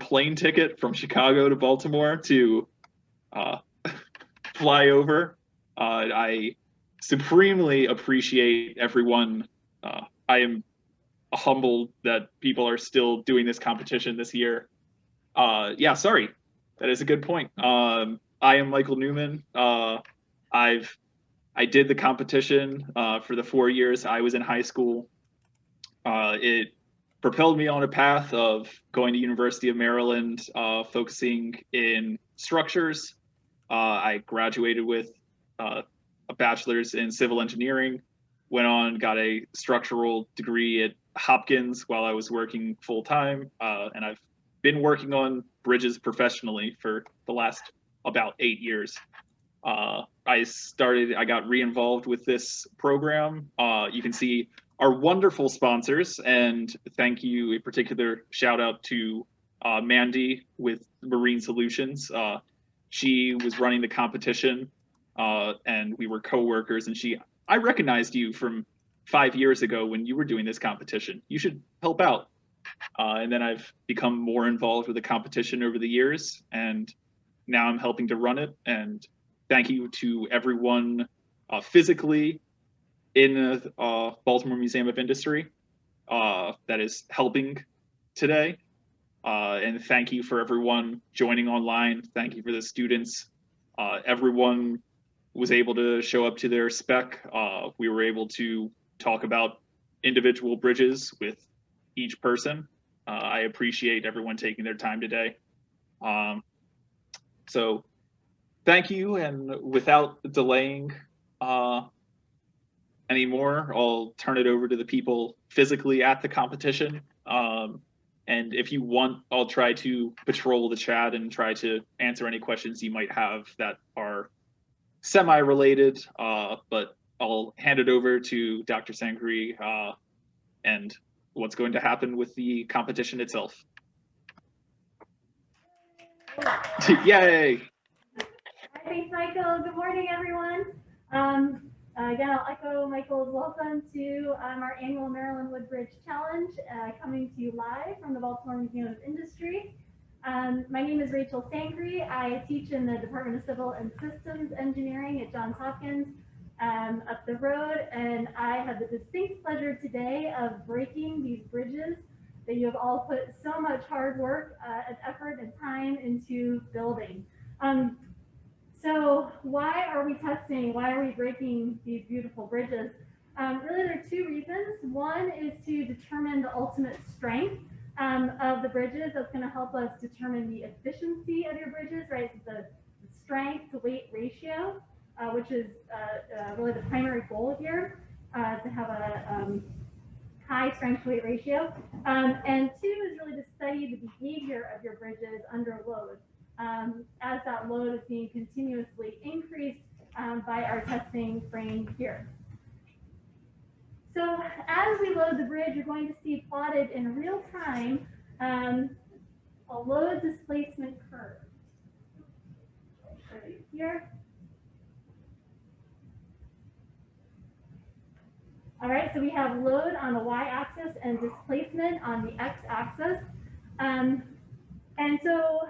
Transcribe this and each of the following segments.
plane ticket from Chicago to Baltimore to uh, fly over. Uh, I supremely appreciate everyone. Uh, I am humbled that people are still doing this competition this year. Uh, yeah, sorry, that is a good point. Um, I am Michael Newman. Uh, I've I did the competition uh, for the four years I was in high school. It propelled me on a path of going to University of Maryland, uh, focusing in structures. Uh, I graduated with uh, a bachelor's in civil engineering, went on, got a structural degree at Hopkins while I was working full time, uh, and I've been working on bridges professionally for the last about eight years. Uh, I started, I got re-involved with this program. Uh, you can see our wonderful sponsors, and thank you, a particular shout out to uh, Mandy with Marine Solutions. Uh, she was running the competition, uh, and we were co-workers, and she, I recognized you from five years ago when you were doing this competition. You should help out. Uh, and then I've become more involved with the competition over the years, and now I'm helping to run it. And thank you to everyone uh, physically in the uh, Baltimore Museum of Industry uh, that is helping today. Uh, and thank you for everyone joining online. Thank you for the students. Uh, everyone was able to show up to their spec. Uh, we were able to talk about individual bridges with each person. Uh, I appreciate everyone taking their time today. Um, so thank you. And without delaying uh, anymore, I'll turn it over to the people physically at the competition. Um, and if you want, I'll try to patrol the chat and try to answer any questions you might have that are semi-related, uh, but I'll hand it over to Dr. Sangree uh, and what's going to happen with the competition itself. Yay! Thanks, Michael. Good morning, everyone. Um, uh, again, I'll echo Michael's welcome to um, our annual Maryland Woodbridge Challenge, uh, coming to you live from the Baltimore Museum of Industry. Um, my name is Rachel Sangree. I teach in the Department of Civil and Systems Engineering at Johns Hopkins um, up the road, and I have the distinct pleasure today of breaking these bridges that you have all put so much hard work uh, and effort and time into building. Um, so why are we testing? Why are we breaking these beautiful bridges? Um, really, there are two reasons. One is to determine the ultimate strength um, of the bridges. That's going to help us determine the efficiency of your bridges, right? So the, strength to weight ratio uh, which is uh, uh, really the primary goal here, uh, to have a um, high strength to weight ratio. Um, and two is really to study the behavior of your bridges under load. Um, as that load is being continuously increased um, by our testing frame here. So as we load the bridge, you're going to see plotted in real time um, a load displacement curve. Here. All right, so we have load on the y-axis and displacement on the x-axis. Um, and so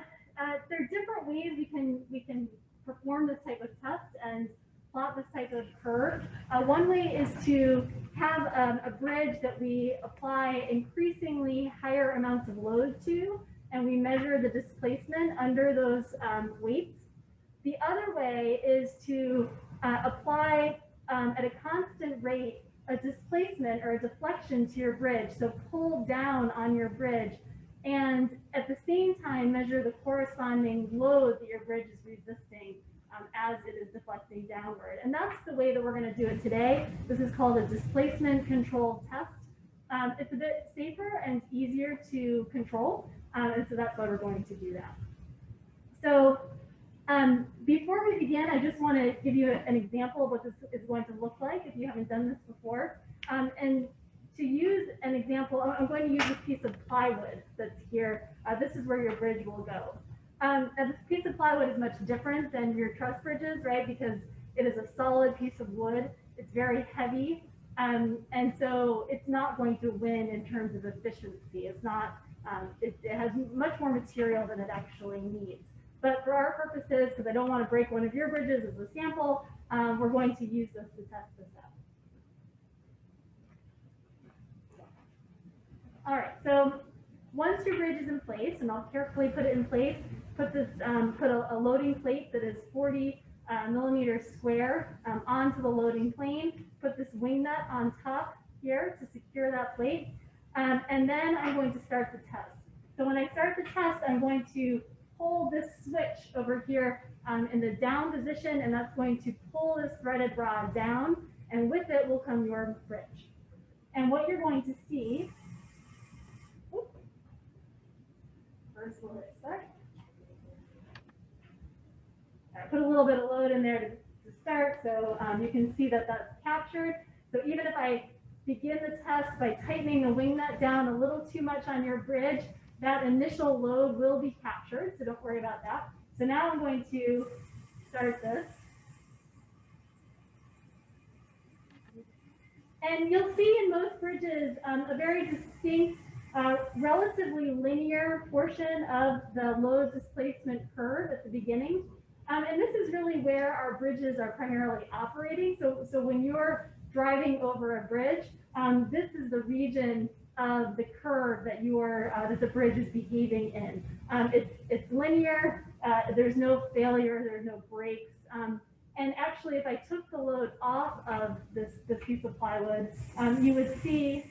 uh, there are different ways we can we can perform this type of test and plot this type of curve. Uh, one way is to have um, a bridge that we apply increasingly higher amounts of load to, and we measure the displacement under those um, weights. The other way is to uh, apply um, at a constant rate a displacement or a deflection to your bridge. So pull down on your bridge and at the same time measure the corresponding load that your bridge is resisting um, as it is deflecting downward. And that's the way that we're going to do it today. This is called a displacement control test. Um, it's a bit safer and easier to control. Um, and so that's why we're going to do that. So um, before we begin, I just want to give you an example of what this is going to look like if you haven't done this before. Um, and to use an example, I'm going to use this piece of plywood that's here. Uh, this is where your bridge will go. Um, and this piece of plywood is much different than your truss bridges, right? Because it is a solid piece of wood. It's very heavy. Um, and so it's not going to win in terms of efficiency. It's not um, it, it has much more material than it actually needs. But for our purposes, because I don't want to break one of your bridges as a sample, um, we're going to use this to test this out. All right, so once your bridge is in place, and I'll carefully put it in place, put this, um, put a, a loading plate that is 40 uh, millimeters square um, onto the loading plane, put this wing nut on top here to secure that plate, um, and then I'm going to start the test. So when I start the test, I'm going to pull this switch over here um, in the down position, and that's going to pull this threaded rod down, and with it will come your bridge. And what you're going to see, start. I put a little bit of load in there to, to start, so um, you can see that that's captured. So even if I begin the test by tightening the wing nut down a little too much on your bridge, that initial load will be captured, so don't worry about that. So now I'm going to start this. And you'll see in most bridges um, a very distinct, relatively linear portion of the load displacement curve at the beginning. Um, and this is really where our bridges are primarily operating. So, so when you're driving over a bridge, um, this is the region of the curve that your uh, that the bridge is behaving in. Um, it's it's linear. Uh, there's no failure. There's no breaks. Um, and actually, if I took the load off of this this piece of plywood, um, you would see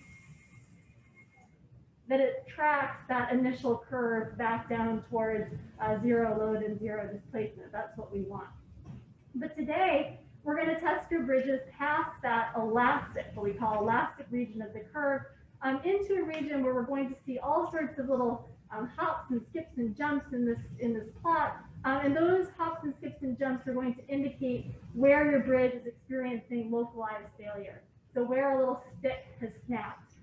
that it tracks that initial curve back down towards uh, zero load and zero displacement. That's what we want. But today, we're going to test your bridges past that elastic, what we call elastic region of the curve, um, into a region where we're going to see all sorts of little um, hops and skips and jumps in this in this plot. Um, and those hops and skips and jumps are going to indicate where your bridge is experiencing localized failure. So where a little stick has snapped.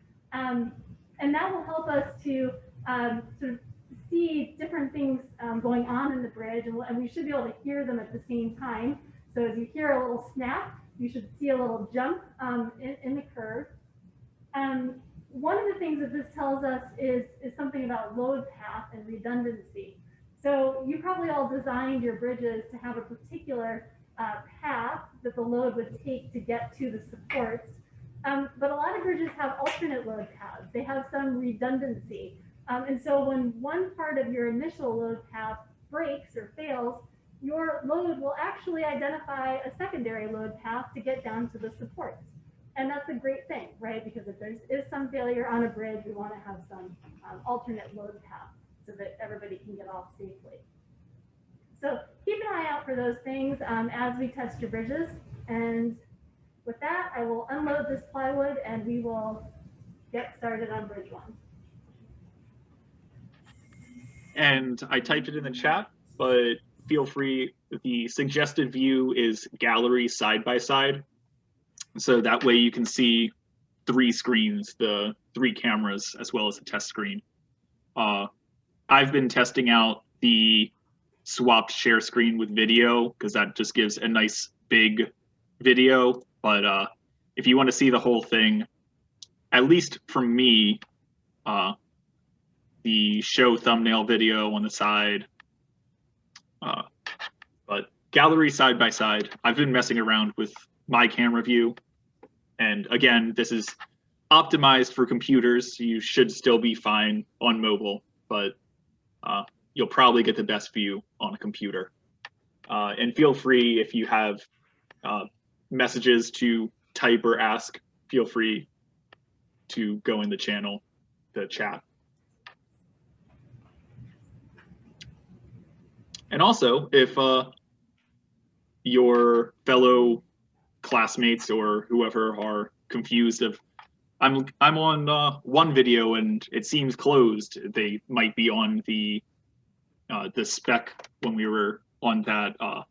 And that will help us to um, sort of see different things um, going on in the bridge, and, and we should be able to hear them at the same time. So as you hear a little snap, you should see a little jump um, in, in, the curve. Um, one of the things that this tells us is, is something about load path and redundancy. So you probably all designed your bridges to have a particular uh, path that the load would take to get to the supports. Um, but a lot of bridges have alternate load paths. They have some redundancy. Um, and so when one part of your initial load path breaks or fails, your load will actually identify a secondary load path to get down to the supports. And that's a great thing, right? Because if there is some failure on a bridge, we want to have some um, alternate load path so that everybody can get off safely. So keep an eye out for those things um, as we test your bridges. And with that, I will unload this plywood and we will get started on bridge one. And I typed it in the chat, but feel free. The suggested view is gallery side by side. So that way you can see three screens, the three cameras, as well as the test screen. Uh, I've been testing out the swapped share screen with video because that just gives a nice big video but uh, if you want to see the whole thing, at least for me, uh, the show thumbnail video on the side, uh, but gallery side by side, I've been messing around with my camera view. And again, this is optimized for computers. So you should still be fine on mobile, but uh, you'll probably get the best view on a computer. Uh, and feel free if you have uh, messages to type or ask, feel free to go in the channel, the chat. And also, if uh, your fellow classmates or whoever are confused of I'm I'm on uh, one video and it seems closed, they might be on the uh, the spec when we were on that uh,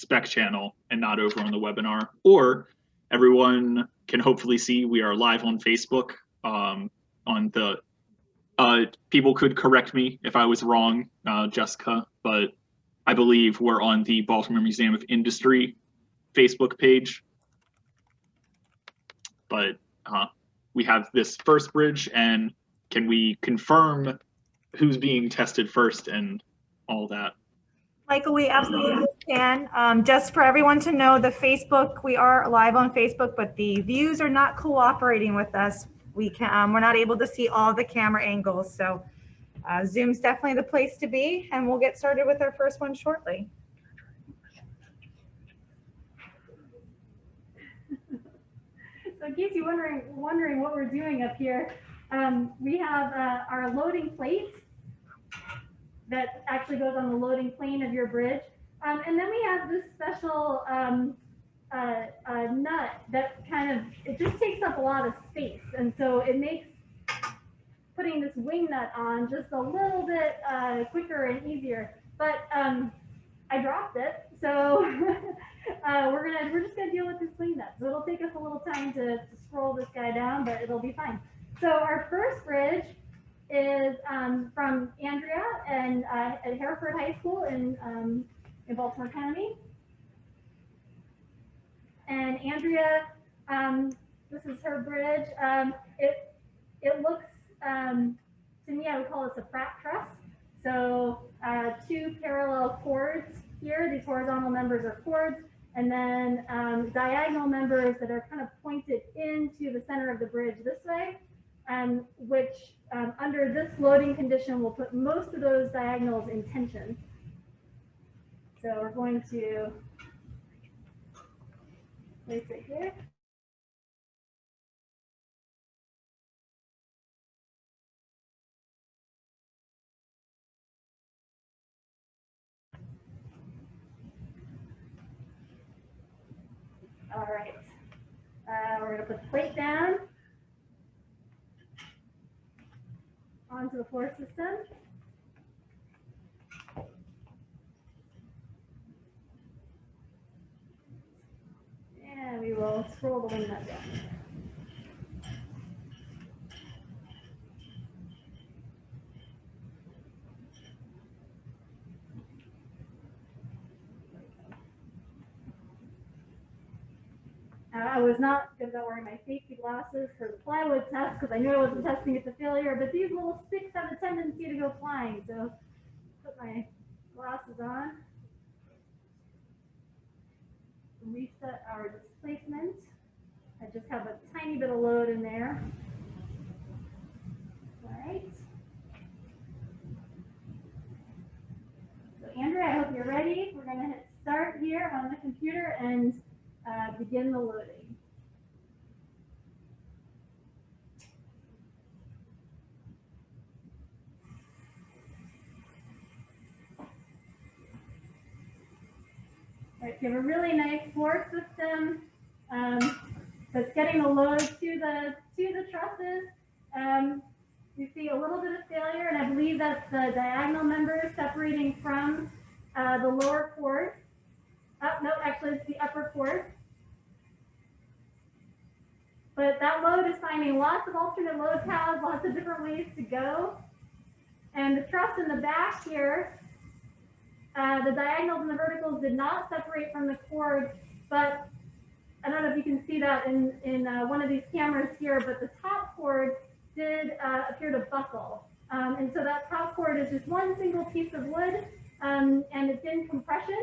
spec channel and not over on the webinar. Or everyone can hopefully see we are live on Facebook. Um, on the uh, people could correct me if I was wrong, uh, Jessica, but I believe we're on the Baltimore Museum of Industry Facebook page. But uh, we have this first bridge, and can we confirm who's being tested first and all that. Michael, we absolutely can. Um, just for everyone to know, the Facebook, we are live on Facebook, but the views are not cooperating with us. We can, um, we're not able to see all the camera angles. So uh, Zoom's definitely the place to be and we'll get started with our first one shortly. So in case you're wondering, wondering what we're doing up here, um, we have uh, our loading plate that actually goes on the loading plane of your bridge. Um, and then we have this special um, uh, uh, nut that kind of, it just takes up a lot of space. And so it makes putting this wing nut on just a little bit uh, quicker and easier. But um, I dropped it, so uh, we're gonna we're just gonna deal with this wing nut. So it'll take us a little time to, to scroll this guy down, but it'll be fine. So our first bridge is um, from Andrea and uh, at Hereford High School in um, in Baltimore County. And Andrea, um, this is her bridge. Um, it it looks um, to me, I would call this a Pratt truss. So uh, two parallel chords here. These horizontal members are chords, and then um, diagonal members that are kind of pointed into the center of the bridge this way, which um, under this loading condition we'll put most of those diagonals in tension. So we're going to place it here. All right. Uh, we're going to put the plate down onto the floor system. And we will scroll the nut down. I was not going to go wearing my safety glasses for the plywood test because I knew I wasn't testing it to failure, but these little sticks have a tendency to go flying. So put my glasses on. Reset our displacement. I just have a tiny bit of load in there. All right. So Andrea, I hope you're ready. We're going to hit start here on the computer and uh, begin the loading. Right, you have a really nice floor system um, that's getting the load to the to the trusses. Um, you see a little bit of failure, and I believe that's the diagonal members separating from uh, the lower Oh, no, actually it's the upper chord. But that load is finding lots of alternate load paths, lots of different ways to go. And the truss in the back here, uh, the diagonals and the verticals did not separate from the chord, but I don't know if you can see that in, in uh, one of these cameras here, but the top chord did uh, appear to buckle. Um, and so that top chord is just one single piece of wood, um, and it's in compression.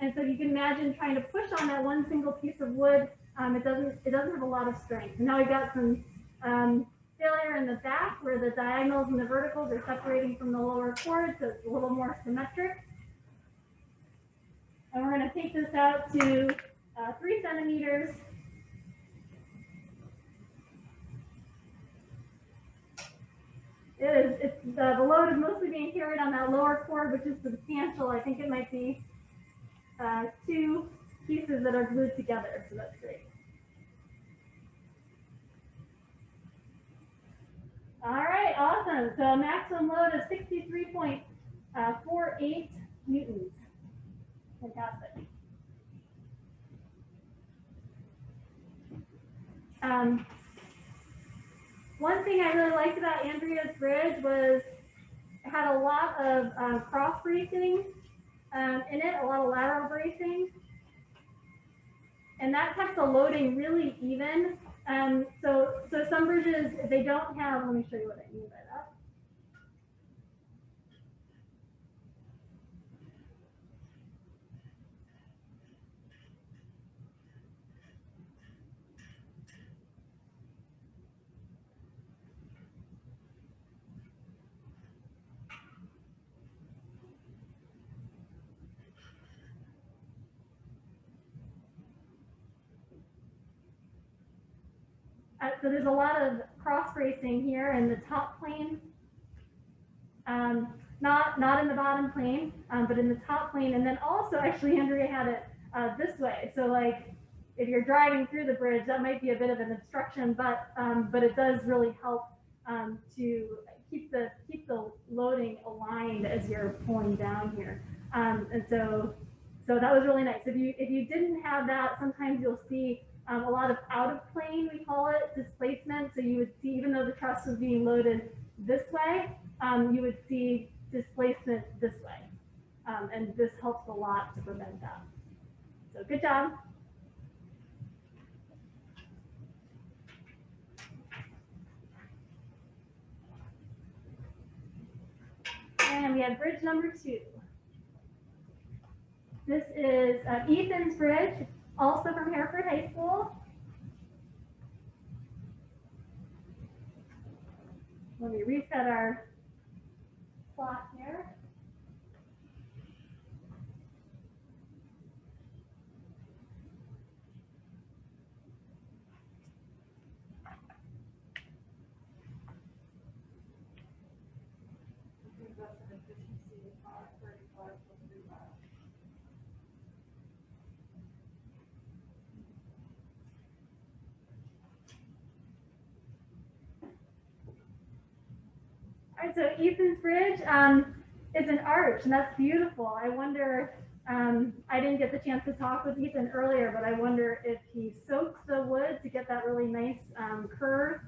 And so you can imagine trying to push on that one single piece of wood. Um, it doesn't it doesn't have a lot of strength. And now we've got some um, failure in the back where the diagonals and the verticals are separating from the lower chord, so it's a little more symmetric. And we're going to take this out to uh, three centimeters. It is, it's, uh, the load is mostly being carried on that lower chord, which is substantial. I think it might be uh, two pieces that are glued together, so that's great. All right, awesome. So maximum load is 63.48 newtons. Fantastic. Um, one thing I really liked about Andrea's bridge was it had a lot of um, cross bracing um, in it, a lot of lateral bracing. And that kept the loading really even. Um, so, so some bridges, they don't have, let me show you what I mean by that. Yep, so there's a lot of cross bracing here in the top plane. Um, not, not in the bottom plane, um, but in the top plane. And then also, actually, Andrea had it uh, this way. So like, if you're driving through the bridge, that might be a bit of an obstruction, but, um, but it does really help um, to keep the, keep the loading aligned as you're pulling down here. Um, and so, so that was really nice. If you, if you didn't have that, sometimes you'll see um, a lot of out of plane, we call it displacement. So you would see, even though the truss was being loaded this way, um, you would see displacement this way. Um, and this helps a lot to prevent that. So good job. And we have bridge number two. This is uh, Ethan's Bridge, also from Hereford High School. Let me reset our plot here. All Ethan's Bridge um, is an arch, and that's beautiful. I wonder, um, I didn't get the chance to talk with Ethan earlier, but I wonder if he soaks the wood to get that really nice um, curve.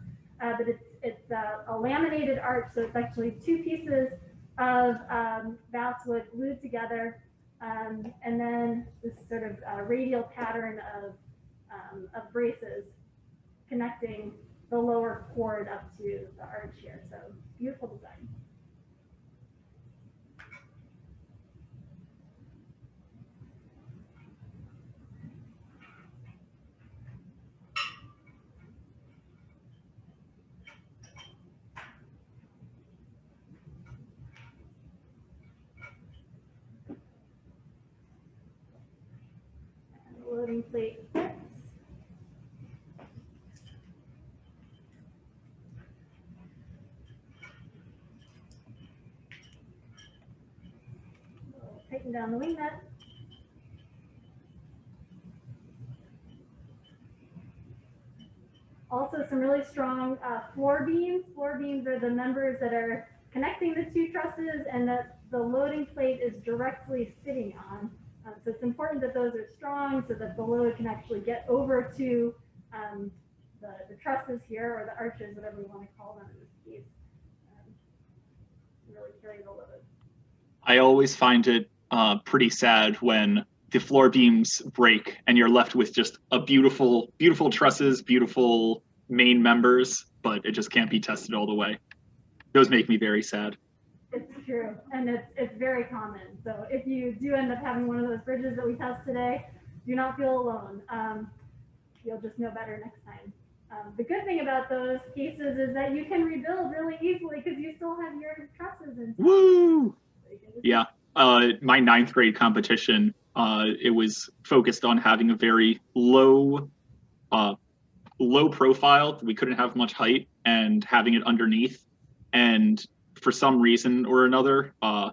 Uh, but it's it's a, a laminated arch, so it's actually two pieces of um, basswood glued together, um, and then this sort of uh, radial pattern of um, of braces connecting the lower chord up to the arch here. So beautiful design. And Tighten down the wing nut. Also some really strong uh, floor beams. Floor beams are the members that are connecting the two trusses and that the loading plate is directly sitting on. Um, so it's important that those are strong so that the load can actually get over to um, the, the trusses here or the arches, whatever you want to call them in this case. Um, really carry the load. I always find it uh, pretty sad when the floor beams break and you're left with just a beautiful, beautiful trusses, beautiful main members, but it just can't be tested all the way. Those make me very sad. It's true, and it's it's very common. So if you do end up having one of those bridges that we test today, do not feel alone. Um, you'll just know better next time. Um, the good thing about those cases is that you can rebuild really easily because you still have your trusses in. Woo! So you can just- Yeah. Uh, my ninth grade competition, uh, it was focused on having a very low, uh, low profile. We couldn't have much height and having it underneath. And for some reason or another, uh,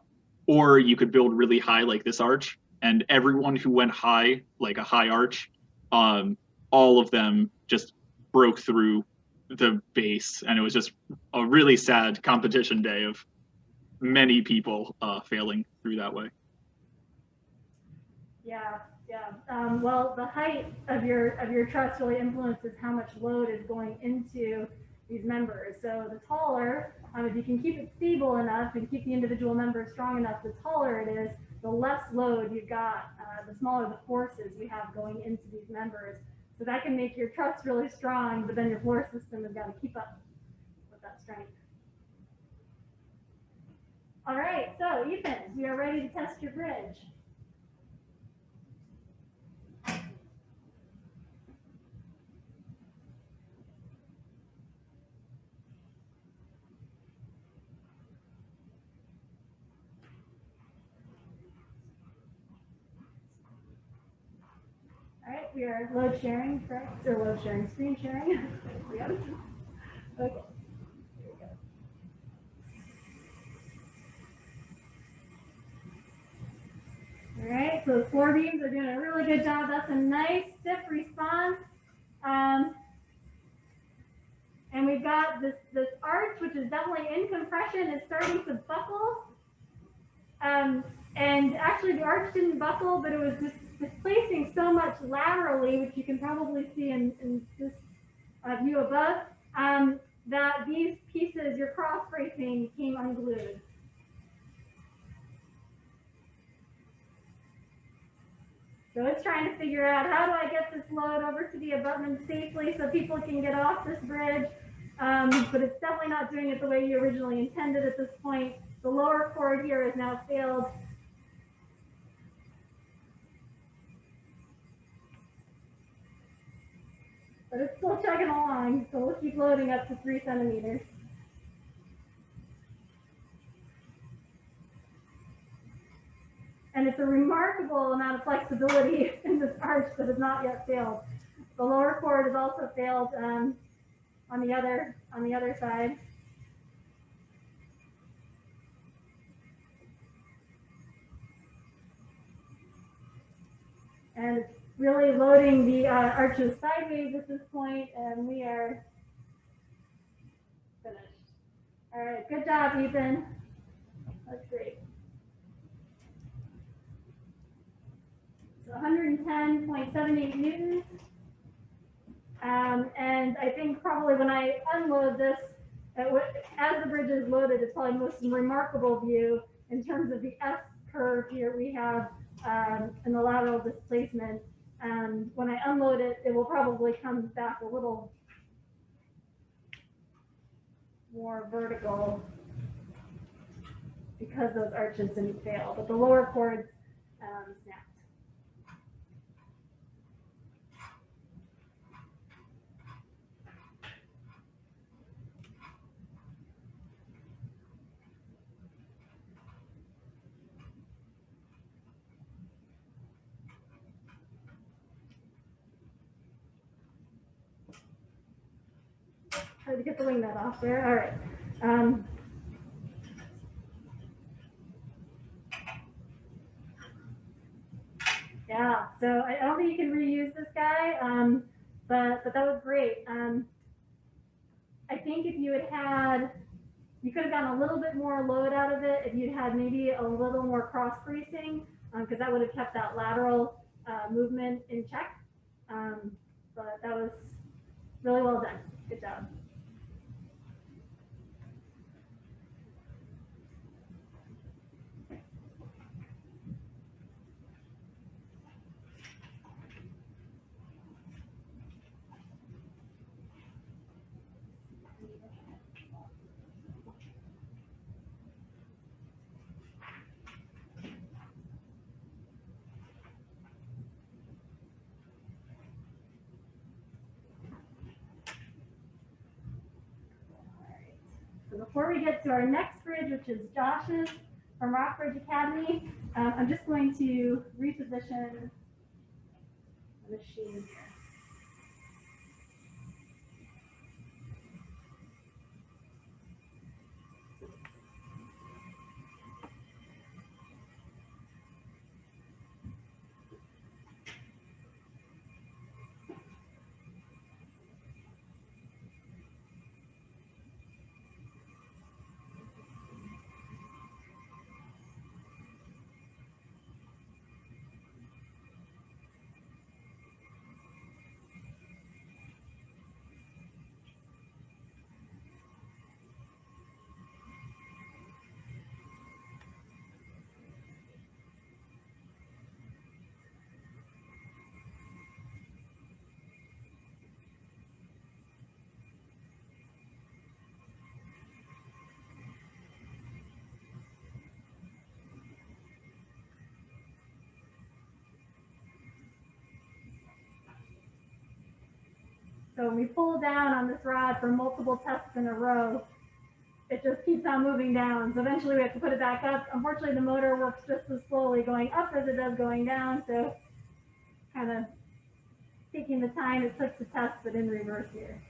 or you could build really high like this arch. And everyone who went high, like a high arch, um, all of them just broke through the base. And it was just a really sad competition day of many people uh, failing through that way. Yeah, yeah. Um, well, the height of your of your truss really influences how much load is going into these members. So the taller, um, if you can keep it stable enough and keep the individual members strong enough, the taller it is, the less load you've got, uh, the smaller the forces you have going into these members. So that can make your truss really strong, but then your floor system has got to keep up with that strength. All right, so Ethan, we are ready to test your bridge. Are load sharing, correct? Or load sharing, screen sharing? Okay. Here we go. All right, so the floor beams are doing a really good job. That's a nice stiff response. Um, and we've got this, this arch, which is definitely in compression, is starting to buckle. Um, and actually the arch didn't buckle, but it was just displacing so much laterally, which you can probably see in, in this uh, view above, um, that these pieces, your cross bracing came unglued. So it's trying to figure out how do I get this load over to the abutment safely so people can get off this bridge. Um, but it's definitely not doing it the way you originally intended at this point. The lower chord here has now failed. But it's still chugging along, so we'll keep loading up to three centimeters. And it's a remarkable amount of flexibility in this arch that has not yet failed. The lower chord has also failed um, on the other on the other side. And it's really loading the uh, arches sideways at this point, and we are finished. All right, good job, Ethan. That's great. So 110.78 newtons. Um, and I think probably when I unload this, as the bridge is loaded, it's probably most remarkable view in terms of the S curve here we have um, the lateral displacement. And when I unload it, it will probably come back a little more vertical because those arches didn't fail, but the lower chords um, snapped. that off there. All right. Um, yeah, so I don't think you can reuse this guy, um, but but that was great. Um, I think if you had had, you could have gotten a little bit more load out of it if you'd had maybe a little more cross bracing, because that would have kept that lateral uh, movement in check. Um, but that was really well done. Good job. So to our next bridge, which is Josh's from Rockbridge Academy, um, I'm just going to reposition the machine here. So when we pull down on this rod for multiple tests in a row, it just keeps on moving down. So eventually we have to put it back up. Unfortunately, the motor works just as slowly going up as it does going down. So kind of taking the time it took to test, but in reverse here.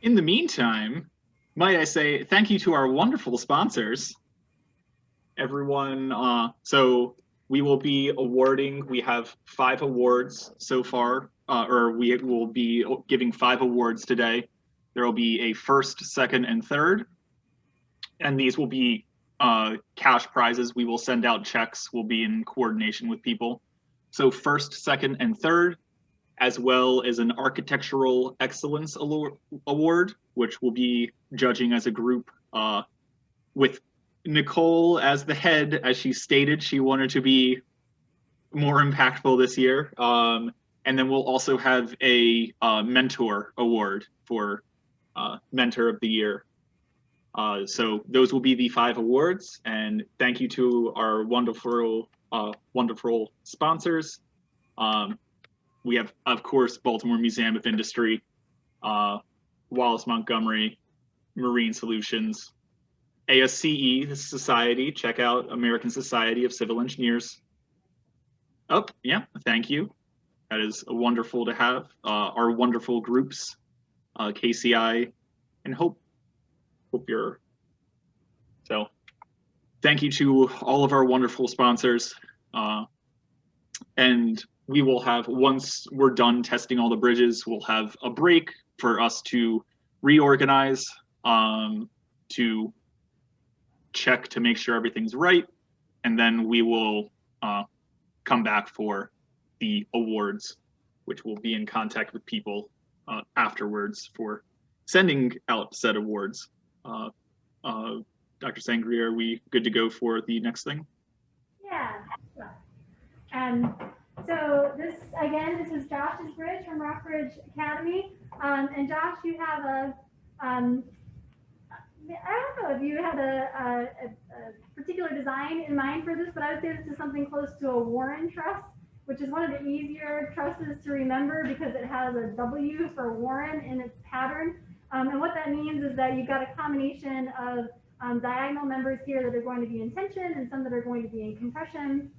In the meantime, might I say thank you to our wonderful sponsors. Everyone, uh, so we will be awarding, we have five awards so far, uh, or we will be giving five awards today. There will be a first, second, and third. And these will be uh, cash prizes. We will send out checks. We'll be in coordination with people. So first, second, and third, as well as an Architectural Excellence Award, which will be judging as a group uh, with Nicole as the head, as she stated she wanted to be more impactful this year. Um, and then we'll also have a uh, mentor award for uh, mentor of the year. Uh, so those will be the five awards and thank you to our wonderful, uh, wonderful sponsors. Um, we have, of course, Baltimore Museum of Industry, uh, Wallace Montgomery, Marine Solutions, ASCE, society, check out American Society of Civil Engineers. Oh, yeah, thank you. That is wonderful to have. Uh, our wonderful groups, uh, KCI and Hope. Hope you're, so thank you to all of our wonderful sponsors. Uh, and we will have, once we're done testing all the bridges, we'll have a break for us to reorganize, um, to check to make sure everything's right, and then we will uh, come back for the awards, which will be in contact with people uh, afterwards for sending out said awards. Uh, uh Dr. Sangria, are we good to go for the next thing? Yeah. Um, so this, again, this is Josh's bridge from Rockbridge Academy. Um, and Josh, you have a, um, I don't know if you had a, a, a, particular design in mind for this, but I would say this is something close to a Warren truss, which is one of the easier trusses to remember because it has a W for Warren in its pattern. Um, and what that means is that you've got a combination of um, diagonal members here that are going to be in tension and some that are going to be in compression.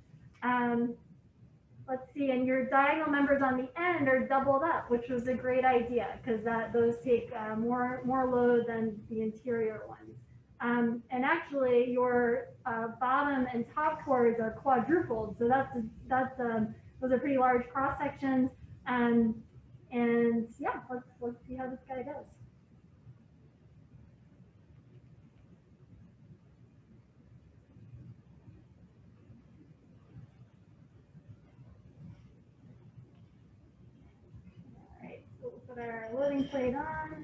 Um, let's see, and your diagonal members on the end are doubled up, which was a great idea because that those take uh, more more load than the interior ones. Um, and actually, your uh, bottom and top chords are quadrupled, so that's that's um, those are pretty large cross sections. And and yeah, let's let's see how this guy goes. Put our loading plate on.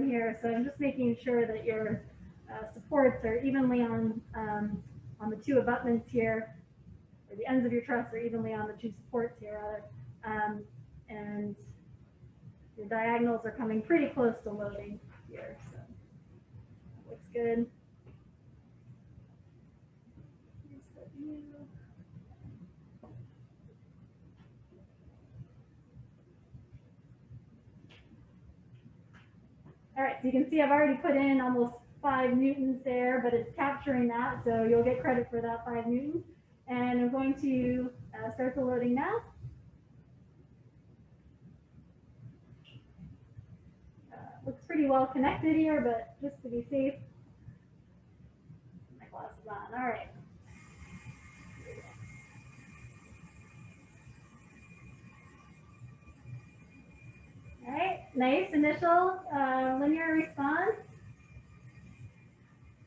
Here, so I'm just making sure that your uh, supports are evenly on um, on the two abutments here, or the ends of your truss are evenly on the two supports here, rather. Um, and your diagonals are coming pretty close to loading here, so that looks good. All right, so you can see I've already put in almost five newtons there, but it's capturing that, so you'll get credit for that five newtons. And I'm going to uh, start the loading now. Uh, looks pretty well connected here, but just to be safe, my glasses on. All right. All right, nice initial uh, linear response.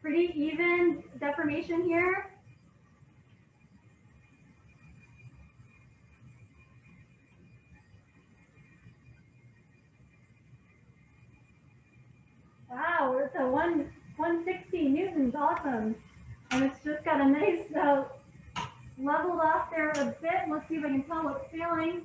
Pretty even deformation here. Wow, it's a one 160 newtons, awesome. And it's just got a nice uh, leveled off there a bit. Let's see if I can tell what's failing.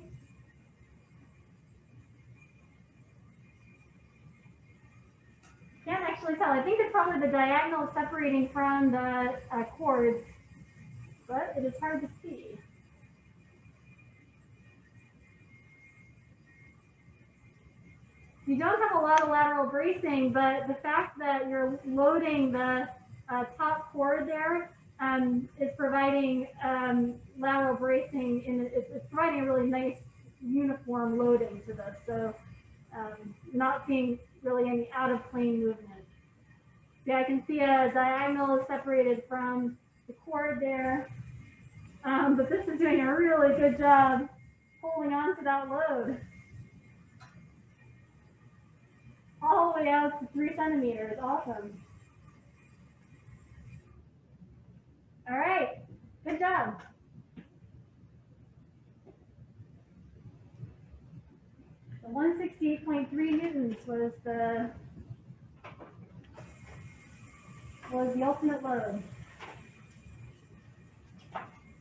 Actually tell. I think it's probably the diagonal separating from the uh, but it is hard to see. You don't have a lot of lateral bracing, but the fact that you're loading the uh, top chord there um, is providing um, lateral bracing, and it's, it's providing a really nice uniform loading to this. So um, not seeing really any out of plane movement. See, I can see a diagonal is separated from the chord there, um, but this is doing a really good job holding on to that load. All the way out to three centimeters, awesome. All right, good job. 168.3 newtons was the was the ultimate load.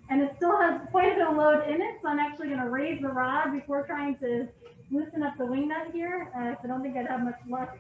And it still has quite a bit of load in it, so I'm actually going to raise the rod before trying to loosen up the wing nut here. Uh, so I don't think I'd have much luck.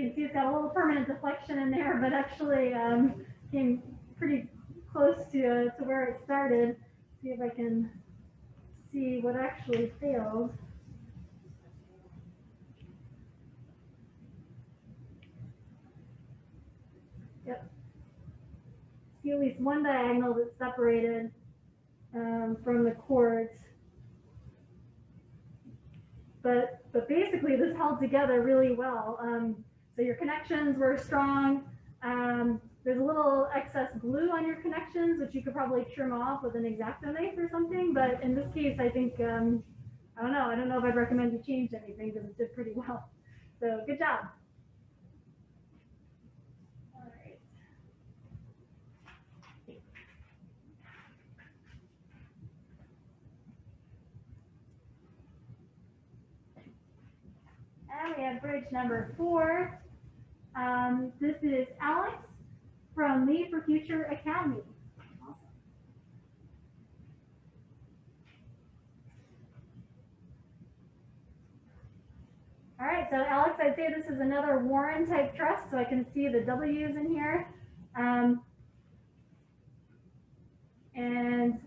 Can see it's got a little permanent deflection in there, but actually um, came pretty close to, uh, to where it started. See if I can see what actually failed. Yep. See at least one diagonal that's separated um, from the chords. But, but basically this held together really well. Um, so your connections were strong. Um, there's a little excess glue on your connections, which you could probably trim off with an X-Acto knife or something. But in this case, I think, um, I don't know. I don't know if I'd recommend you change anything because it did pretty well. So good job. All right. And we have bridge number four. Um, this is Alex from Lead for Future Academy. Awesome. All right, so Alex, I'd say this is another Warren type truss, so I can see the W's in here. Um, and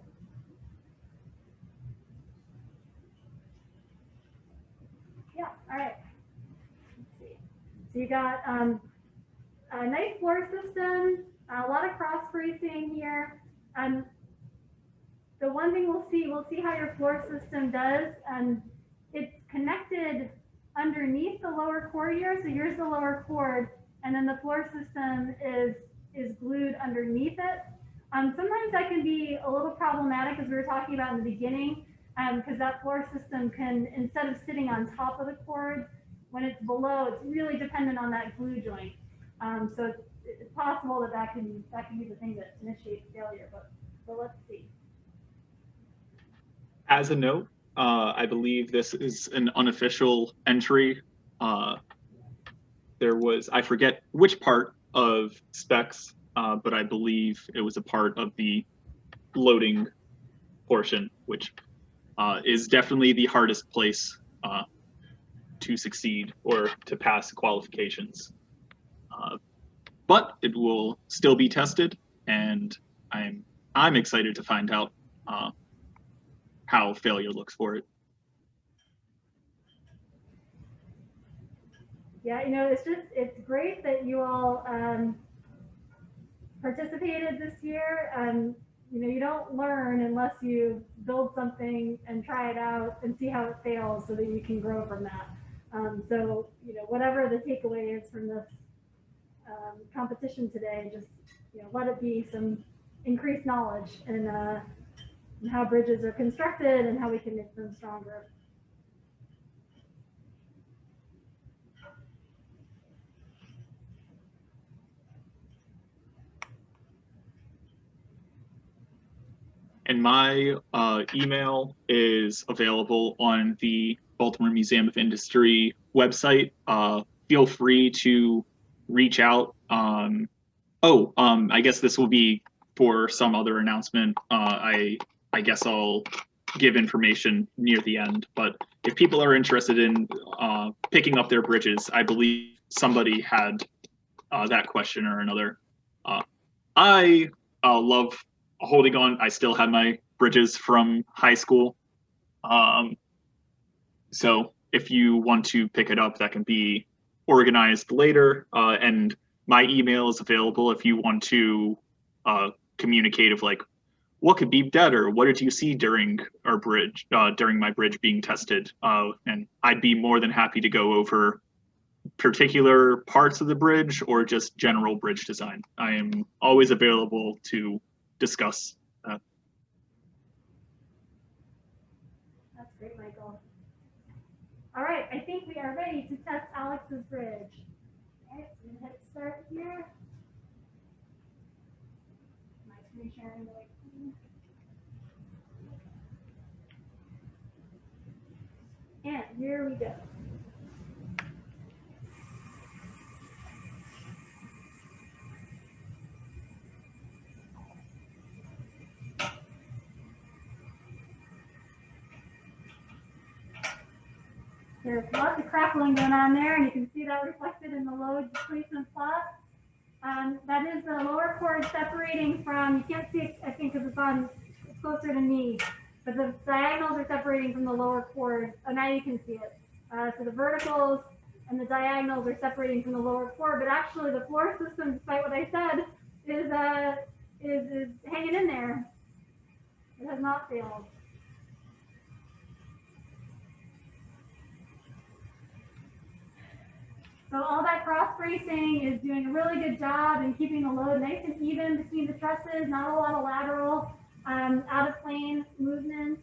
yeah, all right. Let's see. So you got um, a nice floor system, a lot of cross bracing here. Um, the one thing we'll see, we'll see how your floor system does. Um, it's connected underneath the lower chord here. So here's the lower chord, and then the floor system is is glued underneath it. Um, sometimes that can be a little problematic, as we were talking about in the beginning, because um, that floor system can, instead of sitting on top of the chords, when it's below, it's really dependent on that glue joint. Um, so it's, it's, possible that that can that can be the thing that initiates failure, but but let's see. As a note, uh, I believe this is an unofficial entry. Uh, there was I forget which part of specs, uh, but I believe it was a part of the loading portion, which uh, is definitely the hardest place uh, to succeed or to pass qualifications. Uh, but it will still be tested, and I'm I'm excited to find out uh, how failure looks for it. Yeah, you know, it's just, it's great that you all um, participated this year. Um, you know, you don't learn unless you build something and try it out and see how it fails so that you can grow from that. Um, so, you know, whatever the takeaway is from this um, competition today, just, you know, let it be some increased knowledge and, uh, and how bridges are constructed and how we can make them stronger. And my uh, email is available on the Baltimore Museum of Industry website. Uh, feel free to reach out. Um, oh, um, I guess this will be for some other announcement. Uh, I I guess I'll give information near the end. But if people are interested in uh, picking up their bridges, I believe somebody had uh, that question or another. Uh, I uh, love holding on. I still have my bridges from high school. Um, so if you want to pick it up, that can be organized later. Uh, and my email is available if you want to uh, communicate of like, what could be better? What did you see during our bridge, uh, during my bridge being tested? Uh, and I'd be more than happy to go over particular parts of the bridge or just general bridge design. I am always available to discuss that. That's great, Michael. All right, I think we are ready to test Alex's bridge. So I'm gonna hit start here. My screen sharing. And here we go. There's lots of crackling going on there, and you can see that reflected in the load displacement plot. Um, that is the lower chord separating from, you can't see it, I think, because it's on, it's closer to me, but the diagonals are separating from the lower chord. Oh, now you can see it. Uh, so the verticals and the diagonals are separating from the lower chord, but actually the floor system, despite what I said, is, uh, is, is hanging in there. It has not failed. So all that cross bracing is doing a really good job in keeping the load nice and even between the trusses, not a lot of lateral, um, out of plane movement.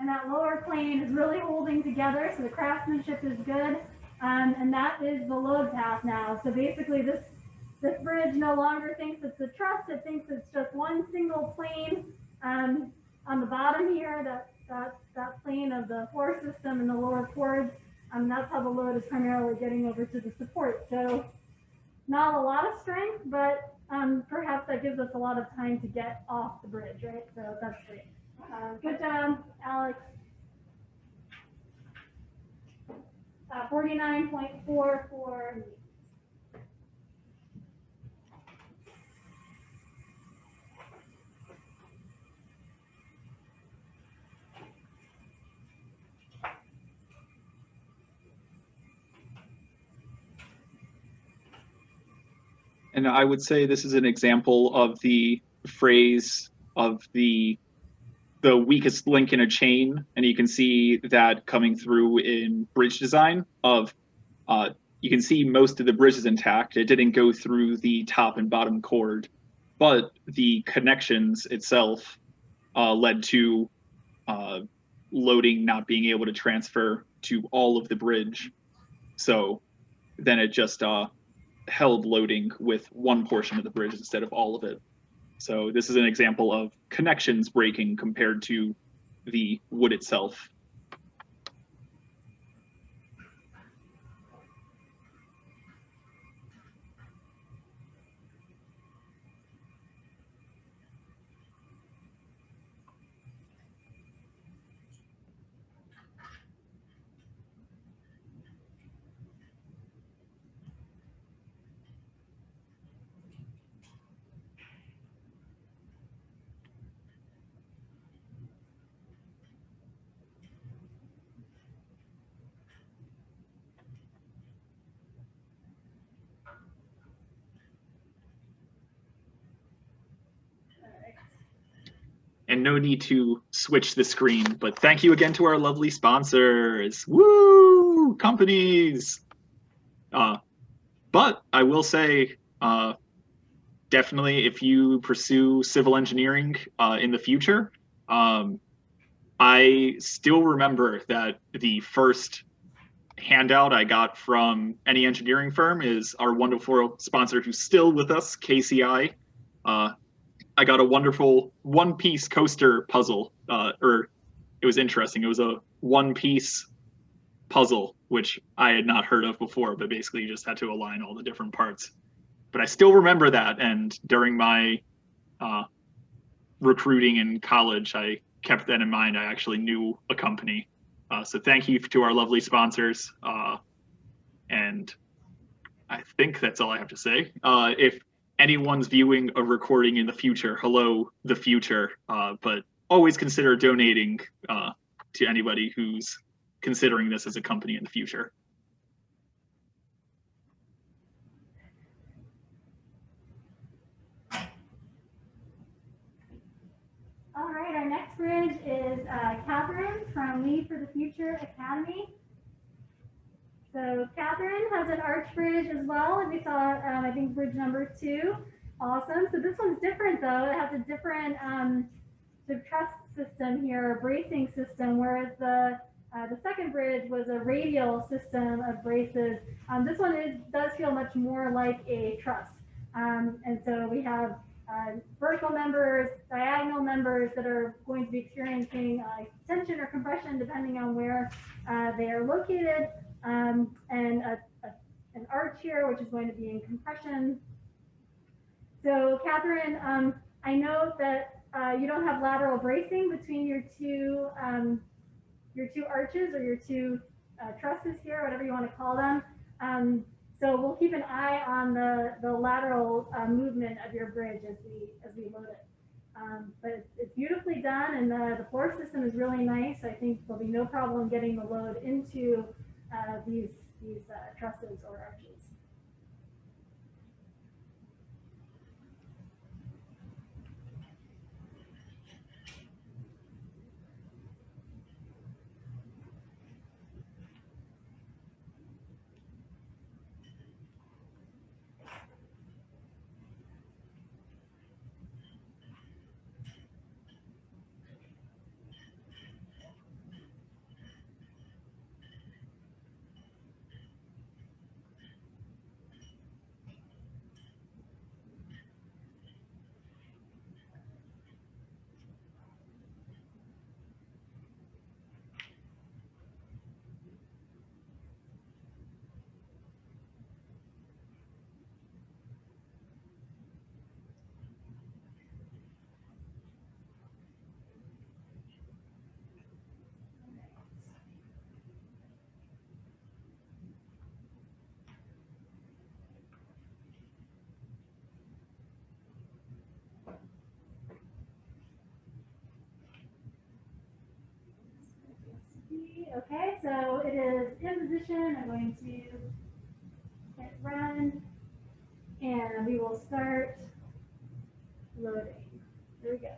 And that lower plane is really holding together, so the craftsmanship is good. Um, and that is the load path now. So basically this this bridge no longer thinks it's a truss, it thinks it's just one single plane um, on the bottom here, that, that, that plane of the floor system and the lower chords. Um, that's how the load is primarily getting over to the support. So not a lot of strength, but um, perhaps that gives us a lot of time to get off the bridge, right? So that's great. Uh, good job, Alex. Uh, 49.44 And I would say this is an example of the phrase of the the weakest link in a chain, and you can see that coming through in bridge design. Of uh, you can see most of the bridge is intact. It didn't go through the top and bottom chord, but the connections itself uh, led to uh, loading not being able to transfer to all of the bridge. So then it just uh, held loading with one portion of the bridge instead of all of it. So this is an example of connections breaking compared to the wood itself. Need to switch the screen. But thank you again to our lovely sponsors. Woo! Companies. Uh, but I will say, uh, definitely, if you pursue civil engineering uh, in the future, um, I still remember that the first handout I got from any engineering firm is our wonderful sponsor who's still with us, KCI. Uh, I got a wonderful one piece coaster puzzle, uh, or it was interesting. It was a one piece puzzle, which I had not heard of before, but basically you just had to align all the different parts. But I still remember that. And during my uh, recruiting in college, I kept that in mind. I actually knew a company. Uh, so thank you to our lovely sponsors. Uh, and I think that's all I have to say. Uh, if anyone's viewing a recording in the future, hello, the future. Uh, but always consider donating uh, to anybody who's considering this as a company in the future. All right, our next bridge is uh, Catherine from Lead for the Future Academy. So Catherine has an arch bridge as well, and we saw, um, I think, bridge number two. Awesome. So this one's different though. It has a different um, sort of truss system here, a bracing system, whereas the uh, the second bridge was a radial system of braces. Um, this one is, does feel much more like a truss. Um, and so we have uh, vertical members, diagonal members that are going to be experiencing uh, tension or compression depending on where uh, they are located, um, and a, a, an arch here, which is going to be in compression. So Catherine, um, I know that uh, you don't have lateral bracing between your two um, your two arches or your two uh, trusses here, whatever you want to call them. Um, so we'll keep an eye on the, the lateral uh, movement of your bridge as we as we load it. Um, but it's, it's, beautifully done and the, the floor system is really nice. I think there'll be no problem getting the load into these, these uh, trusses or arches. Okay, so it is in position. I'm going to hit run and we will start loading. There we go.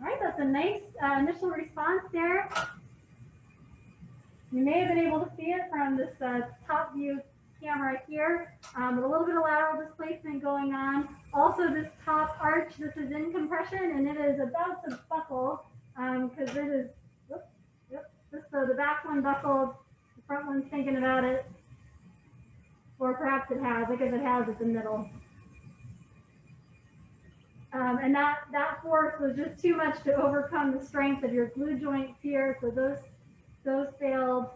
All right, that's a nice uh, initial response there. You may have been able to see it from this uh, top view camera here, um, a little bit of lateral displacement going on. Also, this top arch, this is in compression and it is about to buckle because um, it is, whoops, yep, this, so the back one buckled, the front one's thinking about it, or perhaps it has, because it has at the middle. Um, and that, that force was just too much to overcome the strength of your glue joints here. So those, those failed.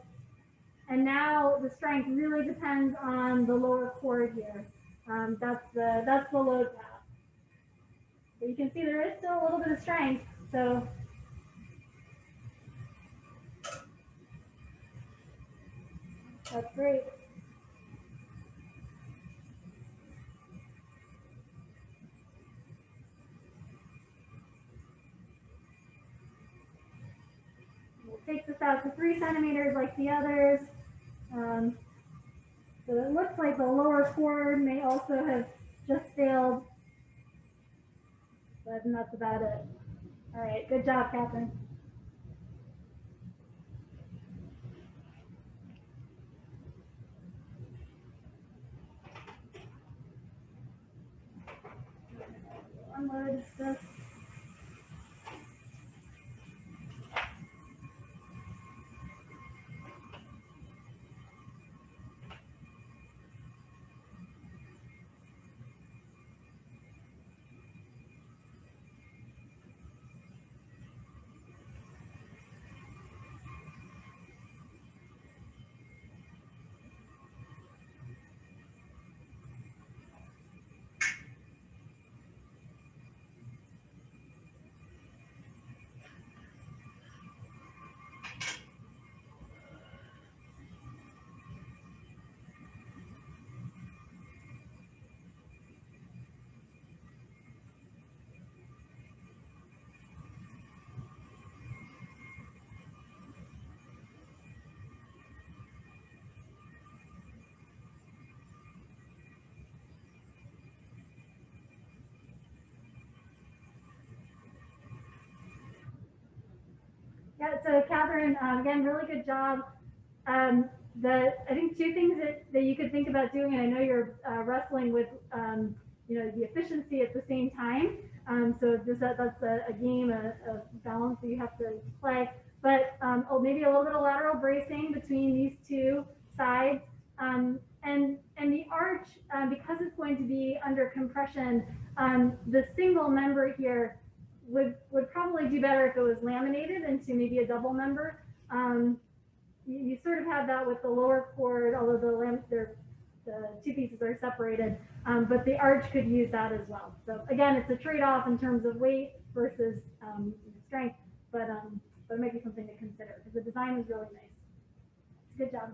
And now the strength really depends on the lower chord here. Um, that's the, that's the load path. But you can see there is still a little bit of strength. So that's great. Centimeters like the others. Um, so it looks like the lower chord may also have just failed. But that's about it. All right, good job, Catherine. Unload this. Yeah, so Catherine, um, again, really good job. Um, the, I think two things that, that you could think about doing, and I know you're uh, wrestling with, um, you know, the efficiency at the same time. Um, so this, that, that's a, a game, a, a balance that you have to play. But um, oh, maybe a little bit of lateral bracing between these two sides. Um, and, and the arch, because it's going to be under compression, the single member here would would probably do better if it was laminated into maybe a double member. Um, you, you, sort of have that with the lower chord, although the the two pieces are separated, um, but the arch could use that as well. So again, it's a trade-off in terms of weight versus um, strength, but um, but it might be something to consider because the design is really nice. Good job.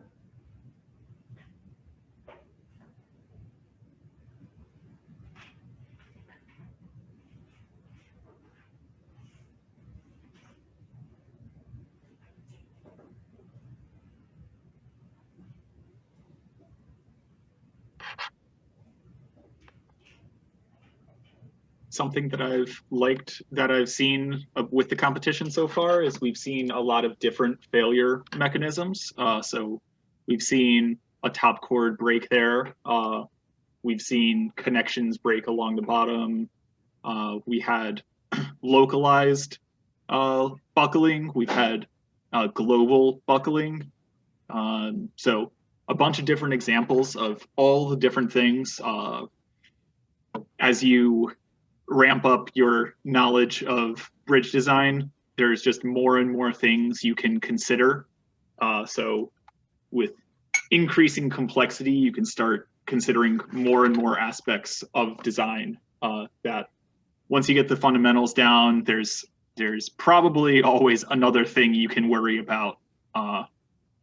Something that I've liked that I've seen uh, with the competition so far is we've seen a lot of different failure mechanisms. Uh, so we've seen a top chord break there. Uh, we've seen connections break along the bottom. Uh, we had localized uh, buckling. We've had global buckling. Um, so a bunch of different examples of all the different things as you ramp up your knowledge of bridge design, there's just more and more things you can consider. Uh, so with increasing complexity, you can start considering more and more aspects of design uh, that once you get the fundamentals down, there's there's probably always another thing you can worry about. Uh,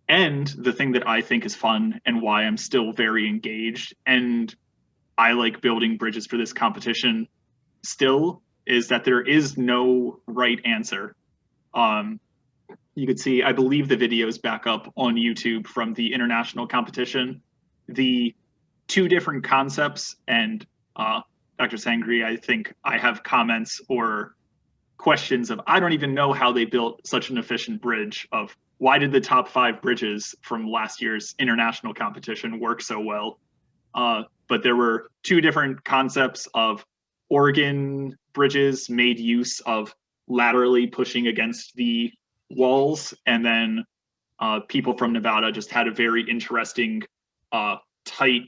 and the thing that I think is fun and why I'm still very engaged and I like building bridges for this competition still is that there is no right answer. Um, you could see, I believe the videos back up on YouTube from the international competition. The two different concepts and uh, Dr. Sangree, I think I have comments or questions of, I don't even know how they built such an efficient bridge of why did the top five bridges from last year's international competition work so well? Uh, but there were two different concepts of Oregon bridges made use of laterally pushing against the walls, and then uh, people from Nevada just had a very interesting uh, tight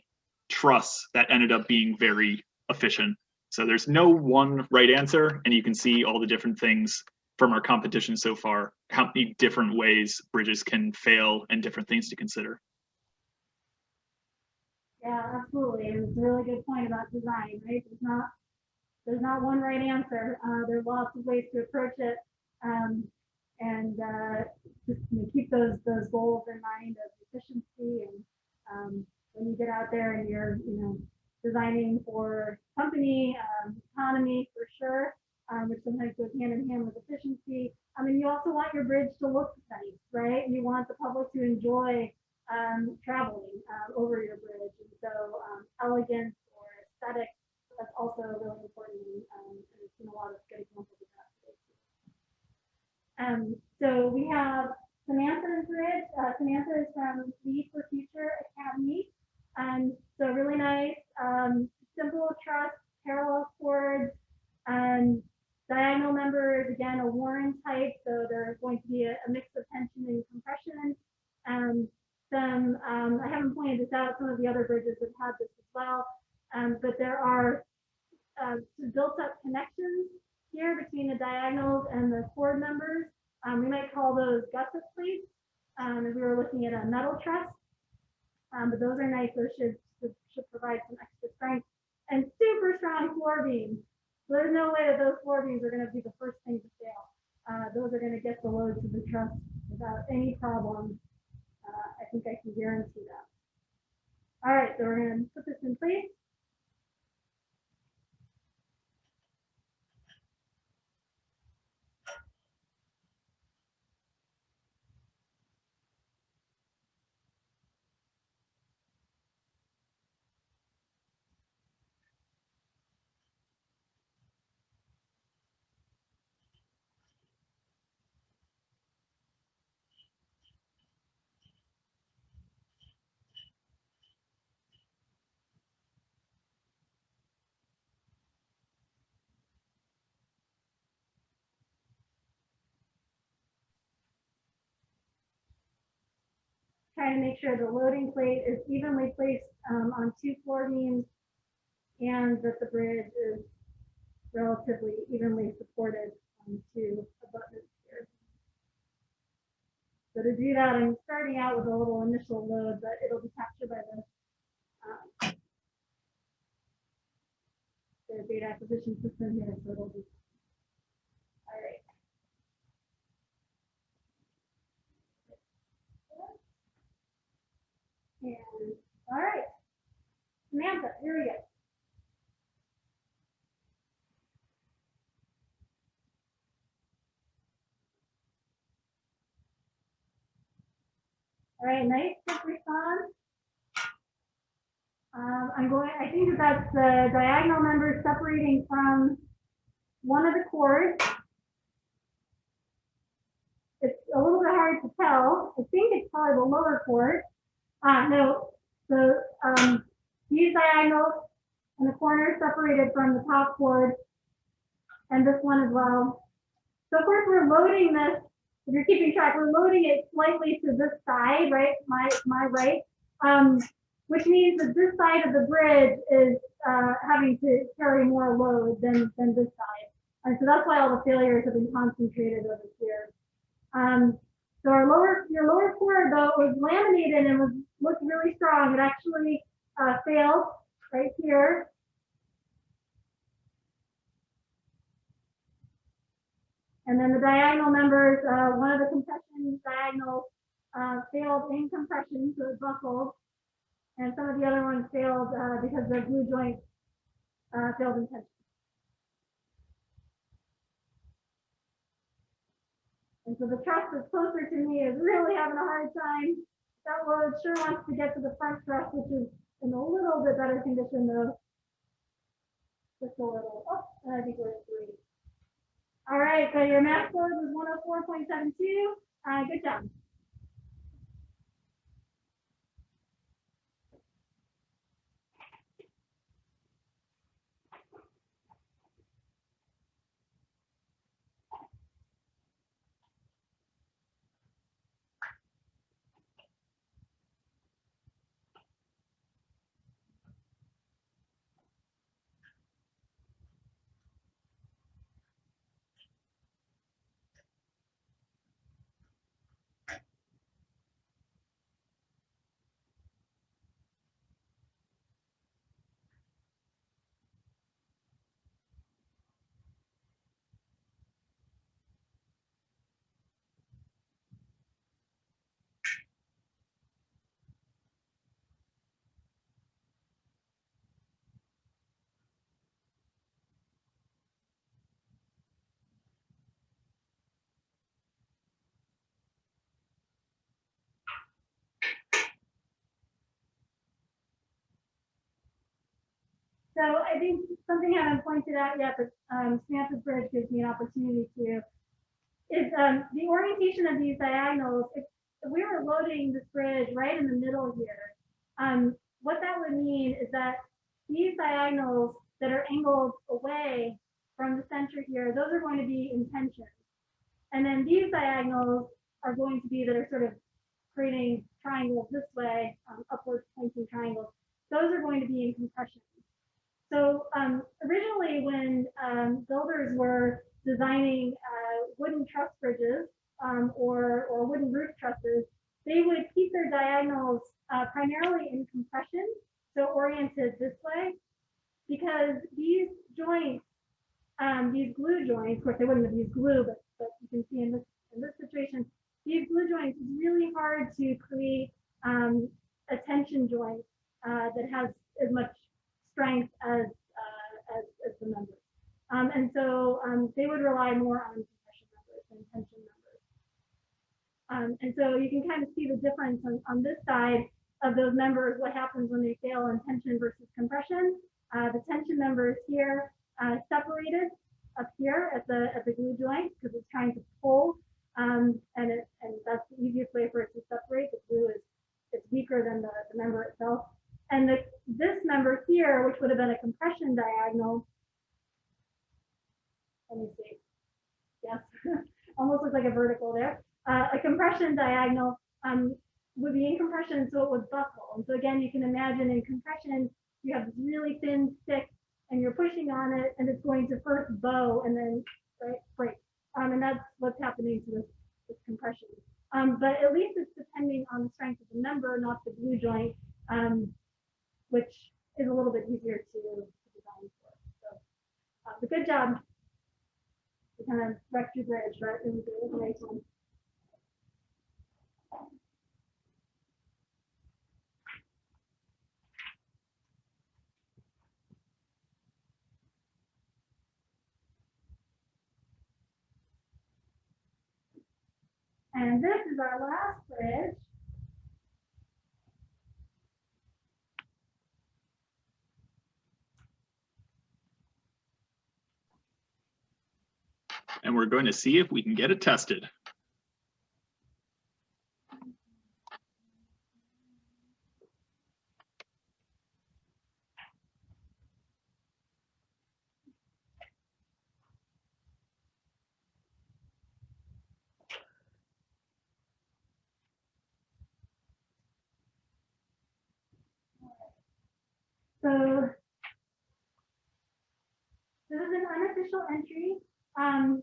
truss that ended up being very efficient. So there's no one right answer, and you can see all the different things from our competition so far, how many different ways bridges can fail and different things to consider. Yeah, absolutely. And it's a really good point about design, right? It's not there's not one right answer. Uh, there are lots of ways to approach it. Um, and uh, just you know, keep those those goals in mind of efficiency and um, when you get out there and you're you know designing for company um, economy for sure, um, which sometimes goes hand in hand with efficiency. I mean, you also want your bridge to look nice, right? You want the public to enjoy um, traveling uh, over your bridge. And so um, elegance or aesthetic, that's also really important. Um, and seen a lot of good examples of that today. Um, so we have Samantha's bridge. Uh, Samantha is from Lead for Future Academy. Um, so really nice, um, simple truss, parallel chords, um, diagonal members, again, a Warren type. So there's going to be a, a mix of tension and compression. Um, some, um, I haven't pointed this out, some of the other bridges have had this as well. Um, but there are uh, some built up connections here between the diagonals chord members. Um, we might call those gusset plates um, if we were looking at a metal truss. Um, but those are nice. Those should, should, should provide some extra strength and super strong floor beams. So there's no way that those floor beams are going to be the first thing to fail. Uh, those are going to get the load to the truss without any problem. Uh, I think I can guarantee that. All right, so we're going to put this in place. To make sure the loading plate is evenly placed um, on two floor beams and that the bridge is relatively evenly supported on two abutments here. So to do that, I'm starting out with a little initial load, but it'll be captured by the um, the data acquisition system here, so it'll be And, all right. Samantha, here we go. All right, nice, quick response. Um, I'm going, I think that that's the diagonal members separating from one of the chords. It's a little bit hard to tell. I think it's probably the lower chord. Uh, no, the, um, these diagonals and the corners separated from the top chord and this one as well. So of course we're loading this, if you're keeping track, we're loading it slightly to this side, right? My, my right. Um, which means that this side of the bridge is, uh, having to carry more load than, than this side. And so that's why all the failures have been concentrated over here. Um, so our lower, your lower chord though was laminated and was looked really strong. It actually uh, failed right here. And then the diagonal members, uh, one of the compression diagonals uh, failed in compression, so it buckled. And some of the other ones failed uh, because the glue joint uh, failed in tension. And so the truss that's closer to me is really having a hard time. That load sure wants to get to the front truss, which is in a little bit better condition though. Just a little. Oh, and I think we're three. All right, so your max load was 104.72. Uh, good job. So I think something I haven't pointed out yet, but um, Samantha's Bridge gives me an opportunity to, is um, the orientation of these diagonals. If, if we were loading this bridge right in the middle here, um, what that would mean is that these diagonals that are angled away from the center here, those are going to be in tension. And then these diagonals are going to be that are sort of creating triangles this way, um, upward pointing triangles. Those are going to be in compression. So um, originally when um, builders were designing uh, wooden truss bridges um, or, or wooden roof trusses, they would keep their diagonals uh, primarily in compression, so oriented this way, because these joints, um, these glue joints, of course they wouldn't have used glue, but, but you can see in this, in this situation, these glue joints is really hard to create um, a tension joint uh, that has as much strength as, uh, as, as the members. Um, and so um, they would rely more on compression members than tension members. Um, and so you can kind of see the difference on, on this side of those members, what happens when they fail in tension versus compression. Uh, the tension members here uh, separated up here at the at the glue joint because it's trying to pull, um, and it and that's the easiest way for it to separate. The glue is it's weaker than the, the member itself. And the, this member here, which would have been a compression diagonal, let me see. Yes, almost looks like a vertical there. Uh, a compression diagonal um, would be in compression, so it would buckle. And so again, you can imagine in compression, you have this really thin stick and you're pushing on it and it's going to first bow and then right, break. Um, and that's what's happening to this, this compression. Um, but at least it's depending on the strength of the member, not the glue joint, um, which is a little bit easier to, design for. So, uh, but good job. We kind of wrecked your bridge, right? It was, it was a nice one. And this is our last bridge. And we're going to see if we can get it tested. So this is an unofficial entry um,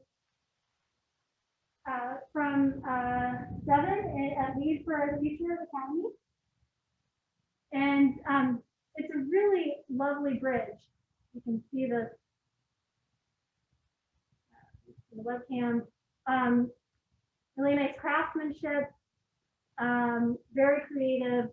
uh, from uh, Devin at Leesburg, Leesburg Academy. And um, it's a really lovely bridge. You can see the, uh, the webcam. Um, really nice craftsmanship, um, very creative,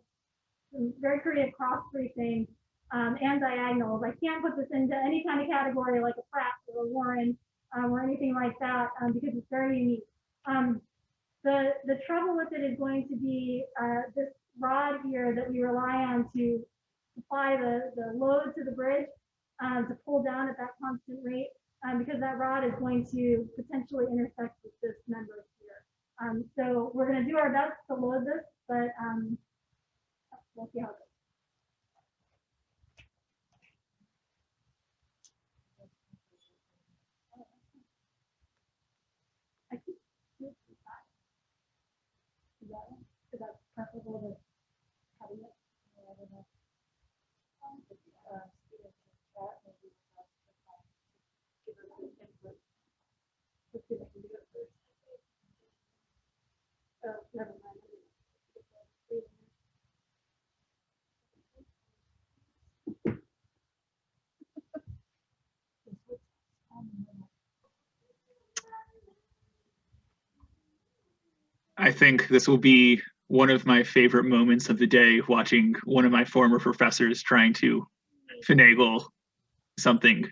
very creative cross bracing um, and diagonals. I can't put this into any kind of category like a Pratt or a Warren um, or anything like that um, because it's very unique. Um, the, the trouble with it is going to be uh, this rod here that we rely on to supply the, the load to the bridge um, to pull down at that constant rate um, because that rod is going to potentially intersect with this member here. Um, so we're going to do our best to load this, but we'll see how it goes. I keep this side. Is that, is that to having it? I don't know. Um, uh, students in chat, maybe, uh, give us some input. If can do it first. Oh, never mind. I think this will be one of my favorite moments of the day, watching one of my former professors trying to finagle something.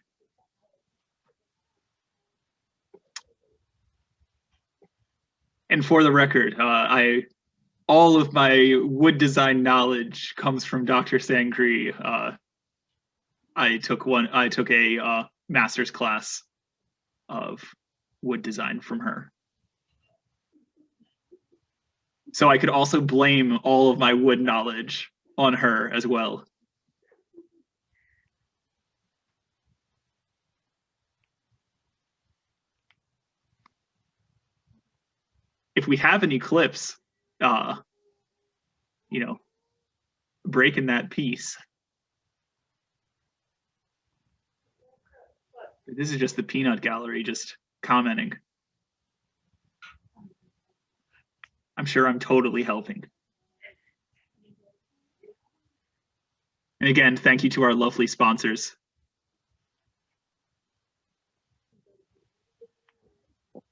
And for the record, uh, I all of my wood design knowledge comes from Dr. Sangree. Uh, I took one. I took a uh, master's class of wood design from her. So I could also blame all of my wood knowledge on her as well. If we have an eclipse, uh, you know, breaking that piece. This is just the peanut gallery just commenting. I'm sure I'm totally helping. And again, thank you to our lovely sponsors.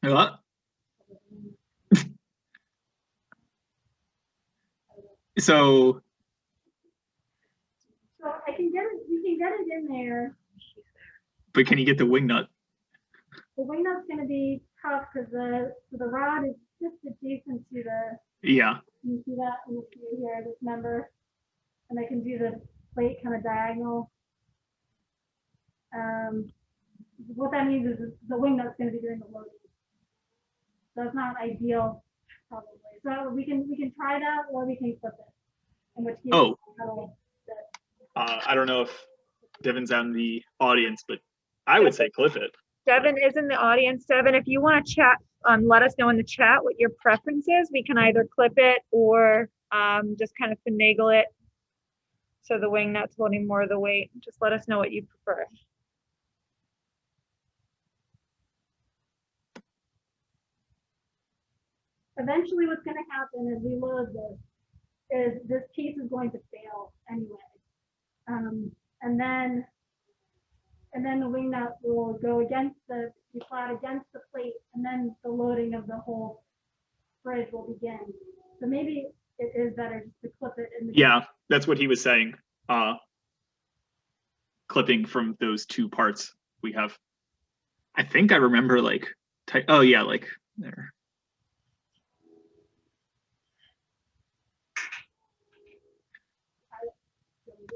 Uh, so So I can get it, we can get it in there. but can you get the wing nut? The wingnut's gonna be tough because the, the rod is just adjacent to the, Yeah, you see that, in the it here, this number? And I can do the plate kind of diagonal. Um, what that means is the wing that's gonna be doing the loading. So it's not ideal, probably. So we can, we can try that or we can flip it. In which case. Oh. that'll- uh, I don't know if Devin's out in the audience, but I would say clip it. Devin is in the audience. Devin, if you want to chat, um, let us know in the chat what your preference is. We can either clip it or, um, just kind of finagle it. So the wing nut's holding more of the weight. Just let us know what you prefer. eventually what's gonna happen as we load this is this piece is going to fail anyway. Um, and then, and then the wing nut will go against the, flat against the plate, and then the loading of the whole bridge will begin. So maybe it is better just to clip it in the. Yeah, that's what he was saying. Uh, clipping from those two parts we have. I think I remember like, oh yeah, like there.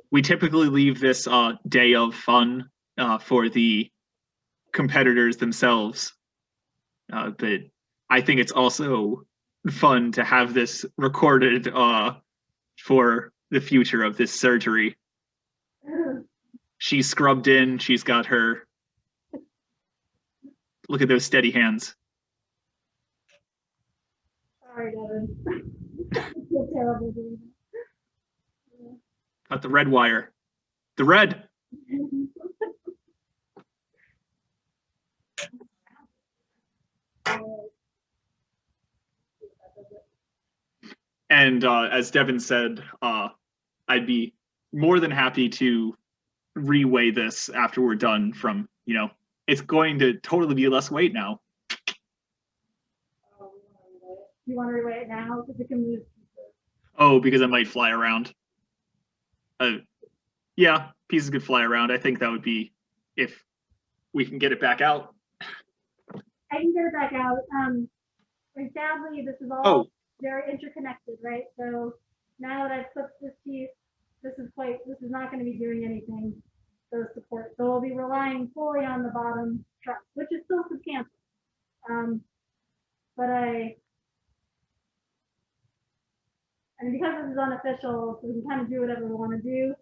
We typically leave this uh, day of fun uh, for the competitors themselves, uh, but I think it's also fun to have this recorded uh, for the future of this surgery. She's scrubbed in. She's got her. Look at those steady hands. Sorry, Devin. Terrible the red wire. The red. And uh, as Devin said, uh, I'd be more than happy to reweigh this after we're done. From you know, it's going to totally be less weight now. You want to reweigh it now, because it can move. pieces. Oh, because I might fly around. Uh, yeah, pieces could fly around. I think that would be if we can get it back out. I can get it back out. Um, and sadly, this is all Oh, very interconnected, right? So now that I've clipped this piece, this is quite, this is not gonna be doing anything, those support. So we'll be relying fully on the bottom truss, which is still substantial. Um, but I, and because this is unofficial, so we can kind of do whatever we want to do.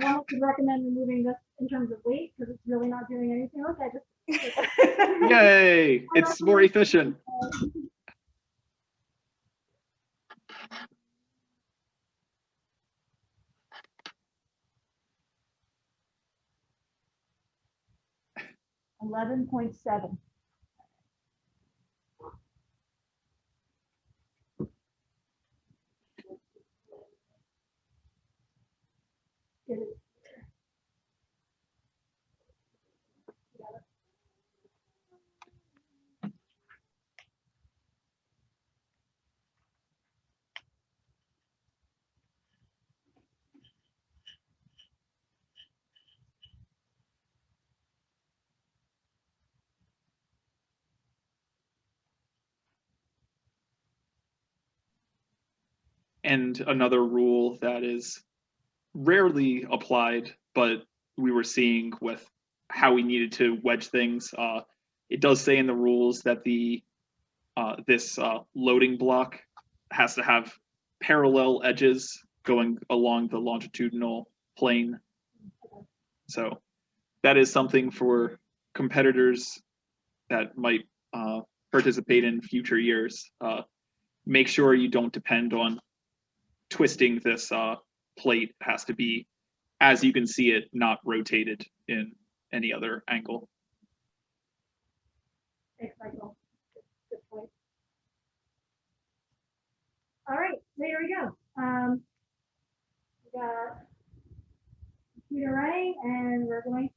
I don't recommend removing this in terms of weight, because it's really not doing anything. Look, I just, yay! It's more efficient. Eleven point seven. And another rule that is rarely applied, but we were seeing with how we needed to wedge things. Uh, it does say in the rules that the uh, this uh, loading block has to have parallel edges going along the longitudinal plane. So that is something for competitors that might uh, participate in future years. Uh, make sure you don't depend on twisting this uh, plate. Has to be as you can see it, not rotated in any other angle. Thanks, Michael. Good point. All right, there we go. Um, we got computer running and we're going.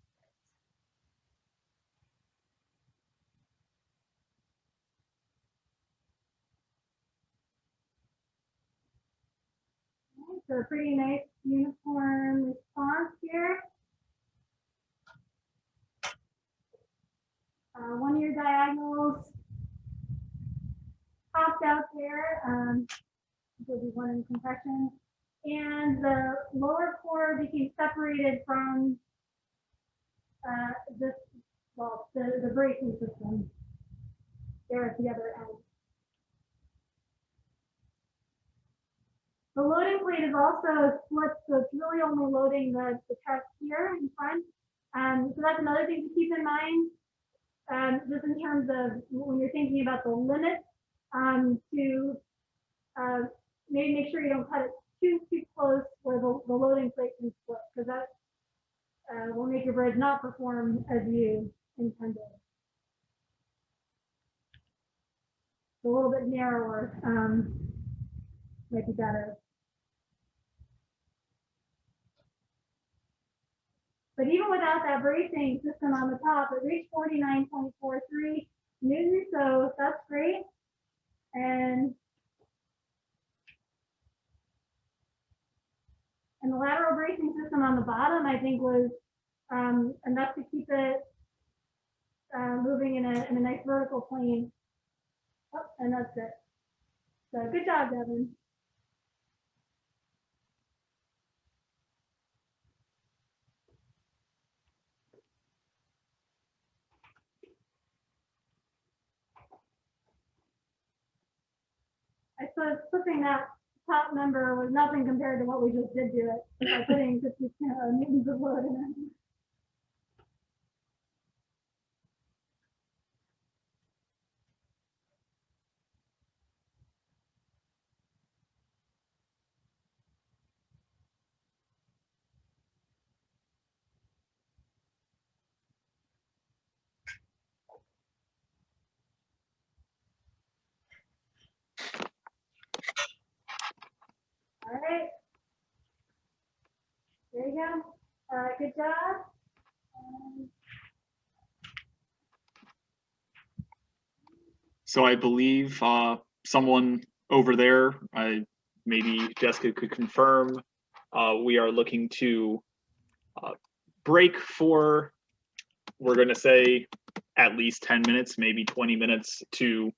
So a pretty nice uniform response here. Uh, one year diagonals popped out there. Um, will be one in compression. And the lower chord became separated from uh, this, well, the, the bracing system there at the other end. The loading plate is also split, so it's really only loading the, the truck here in front. Um, so that's another thing to keep in mind. Um, just in terms of when you're thinking about the limit, um, to, uh, maybe make sure you don't cut it too, too close where the, the loading plate can split, because that, uh, will make your bridge not perform as you intended. A little bit narrower, um, might be better. But even without that bracing system on the top, it reached forty-nine point four three newtons, so that's great. And and the lateral bracing system on the bottom, I think, was um, enough to keep it uh, moving in a in a nice vertical plane. Oh, and that's it. So good job, Devin. I flipping that top number was nothing compared to what we just did to it by putting fifty uh, newtons of load in it. All right. Go. Uh, good job. So I believe uh, someone over there, I maybe Jessica could confirm. Uh, we are looking to uh, break for, we're going to say at least 10 minutes, maybe 20 minutes to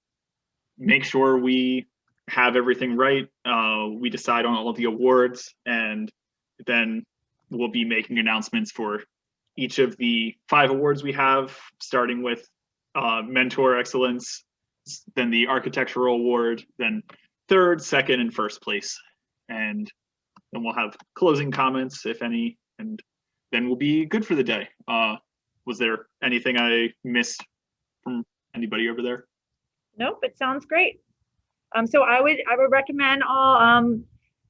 make sure we have everything right. Uh, we decide on all of the awards and then we'll be making announcements for each of the five awards we have, starting with uh, Mentor Excellence, then the Architectural Award, then third, second, and first place. And then we'll have closing comments, if any, and then we'll be good for the day. Uh, was there anything I missed from anybody over there? Nope, it sounds great. Um, so I would, I would recommend all, um,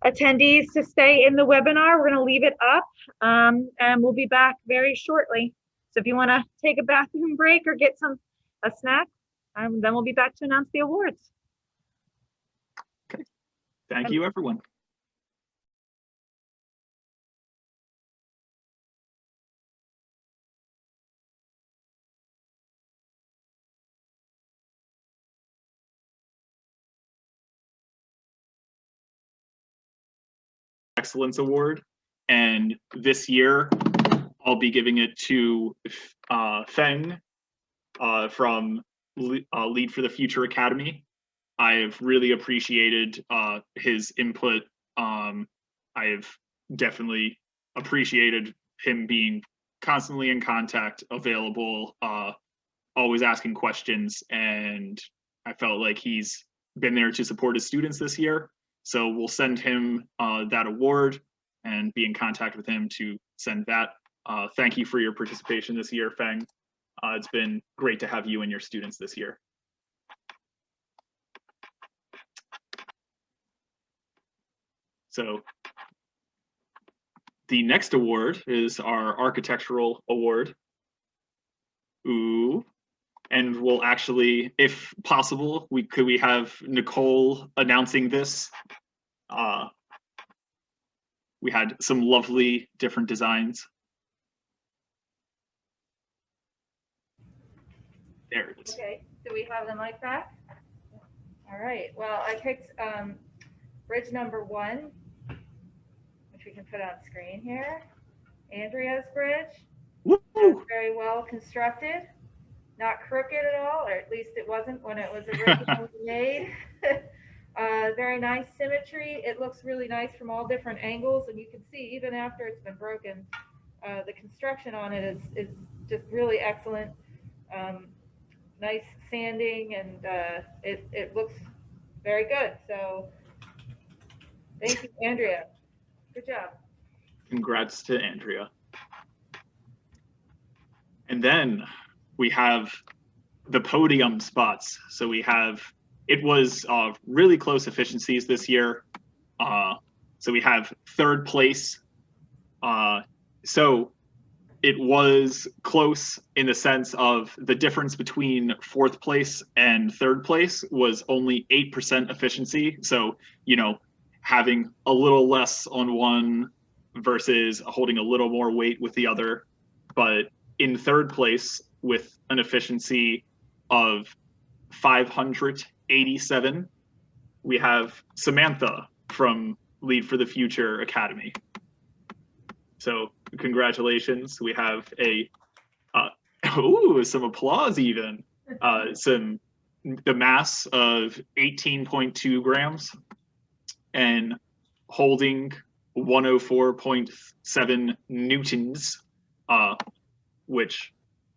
attendees to stay in the webinar. We're gonna leave it up, um, and we'll be back very shortly. So if you wanna take a bathroom break or get some, a snack, um, then we'll be back to announce the awards. Okay. Thank you, everyone. Excellence Award. And this year, I'll be giving it to uh, Feng uh, from Le- uh, Lead for the Future Academy. I've really appreciated uh, his input. Um, I've definitely appreciated him being constantly in contact, available, uh, always asking questions, and I felt like he's been there to support his students this year. So we'll send him uh, that award and be in contact with him to send that. Uh, thank you for your participation this year, Feng. Uh, it's been great to have you and your students this year. So the next award is our architectural award. Ooh. And we'll actually, if possible, we could we have Nicole announcing this. Uh, we had some lovely different designs. There it is. Okay, do we have the mic back? All right, well, I picked um, bridge number one, which we can put on screen here. Andrea's bridge. Woo! very well constructed, not crooked at all, or at least it wasn't when it was originally made. Uh, very nice symmetry. It looks really nice from all different angles, and you can see even after it's been broken, uh, the construction on it is, is just really excellent. Um, nice sanding, and uh, it, it looks very good. So thank you, Andrea. Good job. Congrats to Andrea. And then we have the podium spots. So we have, it was uh, really close efficiencies this year. Uh, so we have third place. Uh, so it was close in the sense of the difference between fourth place and third place was only 8% efficiency. So, you know, having a little less on one versus holding a little more weight with the other. But in third place with an efficiency of 587, we have Samantha from Lead for the Future Academy. So congratulations. We have a, uh, ooh, some applause even. Uh, some, the mass of 18.2 grams and holding 104.7 newtons, uh, which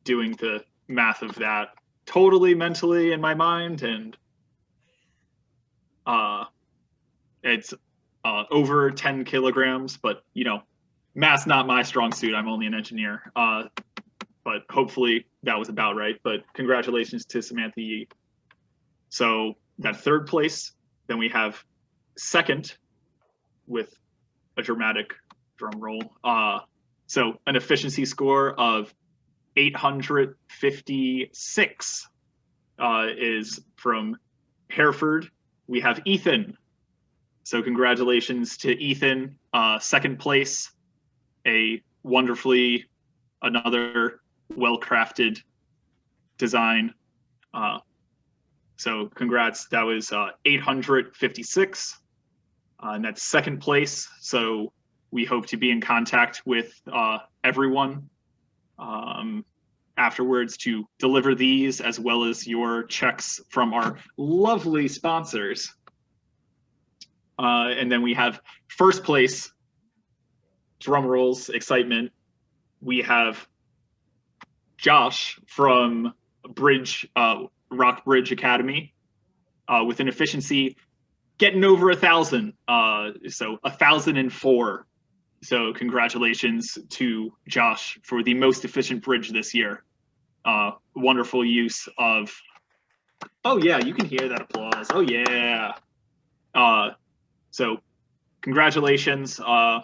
doing the math of that totally mentally in my mind and uh, it's uh, over 10 kilograms, but you know, math's not my strong suit. I'm only an engineer. Uh, but hopefully that was about right. But congratulations to Samantha Yee. So that third place, then we have second with a dramatic drum roll. Uh, so an efficiency score of 856 uh, is from Hereford. We have Ethan. So congratulations to Ethan, uh, second place, a wonderfully, another well-crafted design. Uh, so congrats, that was uh, 856, uh, and that's second place. So we hope to be in contact with uh, everyone um, afterwards to deliver these as well as your checks from our lovely sponsors. Uh, and then we have first place, drum rolls, excitement. We have Josh from Bridge, uh, Rockbridge Academy uh, with an efficiency getting over a thousand. Uh, so a thousand and four. So congratulations to Josh for the most efficient bridge this year. Uh, wonderful use of. Oh yeah, you can hear that applause. Oh yeah. Uh, so congratulations uh,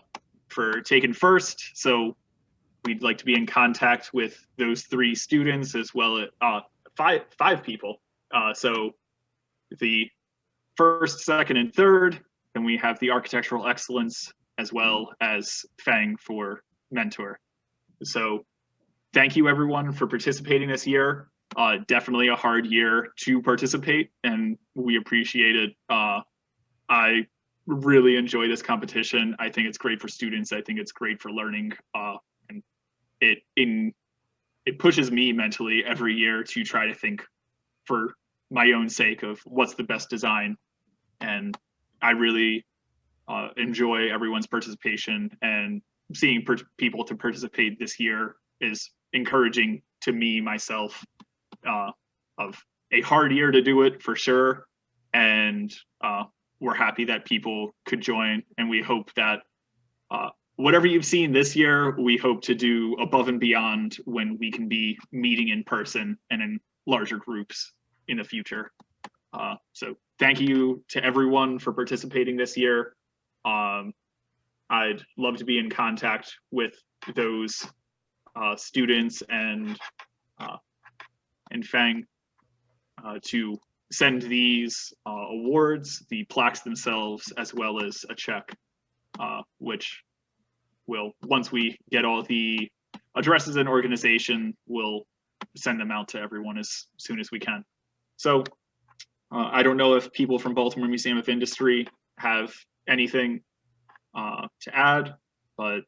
for taking first. So we'd like to be in contact with those three students as well as uh, five five people. Uh, so the first, second, and third. Then we have the architectural excellence as well as Fang for mentor. So thank you everyone for participating this year. Uh, definitely a hard year to participate and we appreciate it. Uh, I really enjoy this competition. I think it's great for students. I think it's great for learning. Uh, and it in it pushes me mentally every year to try to think for my own sake of what's the best design. And I really uh, enjoy everyone's participation and seeing people to participate this year is encouraging to me myself uh, of a hard year to do it for sure. And uh, we're happy that people could join. And we hope that uh, whatever you've seen this year, we hope to do above and beyond when we can be meeting in person and in larger groups in the future. Uh, so thank you to everyone for participating this year. Um, I'd love to be in contact with those uh, students and uh, and Fang uh, to send these uh, awards, the plaques themselves, as well as a check, uh, which will once we get all the addresses and organization, we'll send them out to everyone as soon as we can. So uh, I don't know if people from Baltimore Museum of Industry have anything uh, to add, but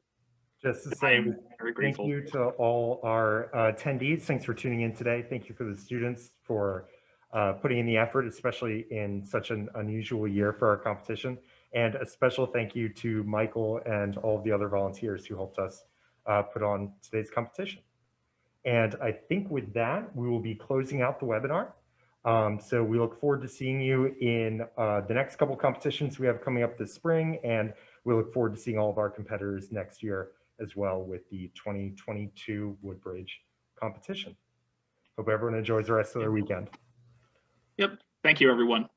Just to I say, am very thank you to all our uh, attendees. Thanks for tuning in today. Thank you for the students for uh, putting in the effort, especially in such an unusual year for our competition. And a special thank you to Michael and all of the other volunteers who helped us uh, put on today's competition. And I think with that, we will be closing out the webinar. Um, so we look forward to seeing you in uh, the next couple competitions we have coming up this spring. And we look forward to seeing all of our competitors next year as well with the 2022 Woodbridge competition. Hope everyone enjoys the rest of their weekend. Yep. Thank you, everyone.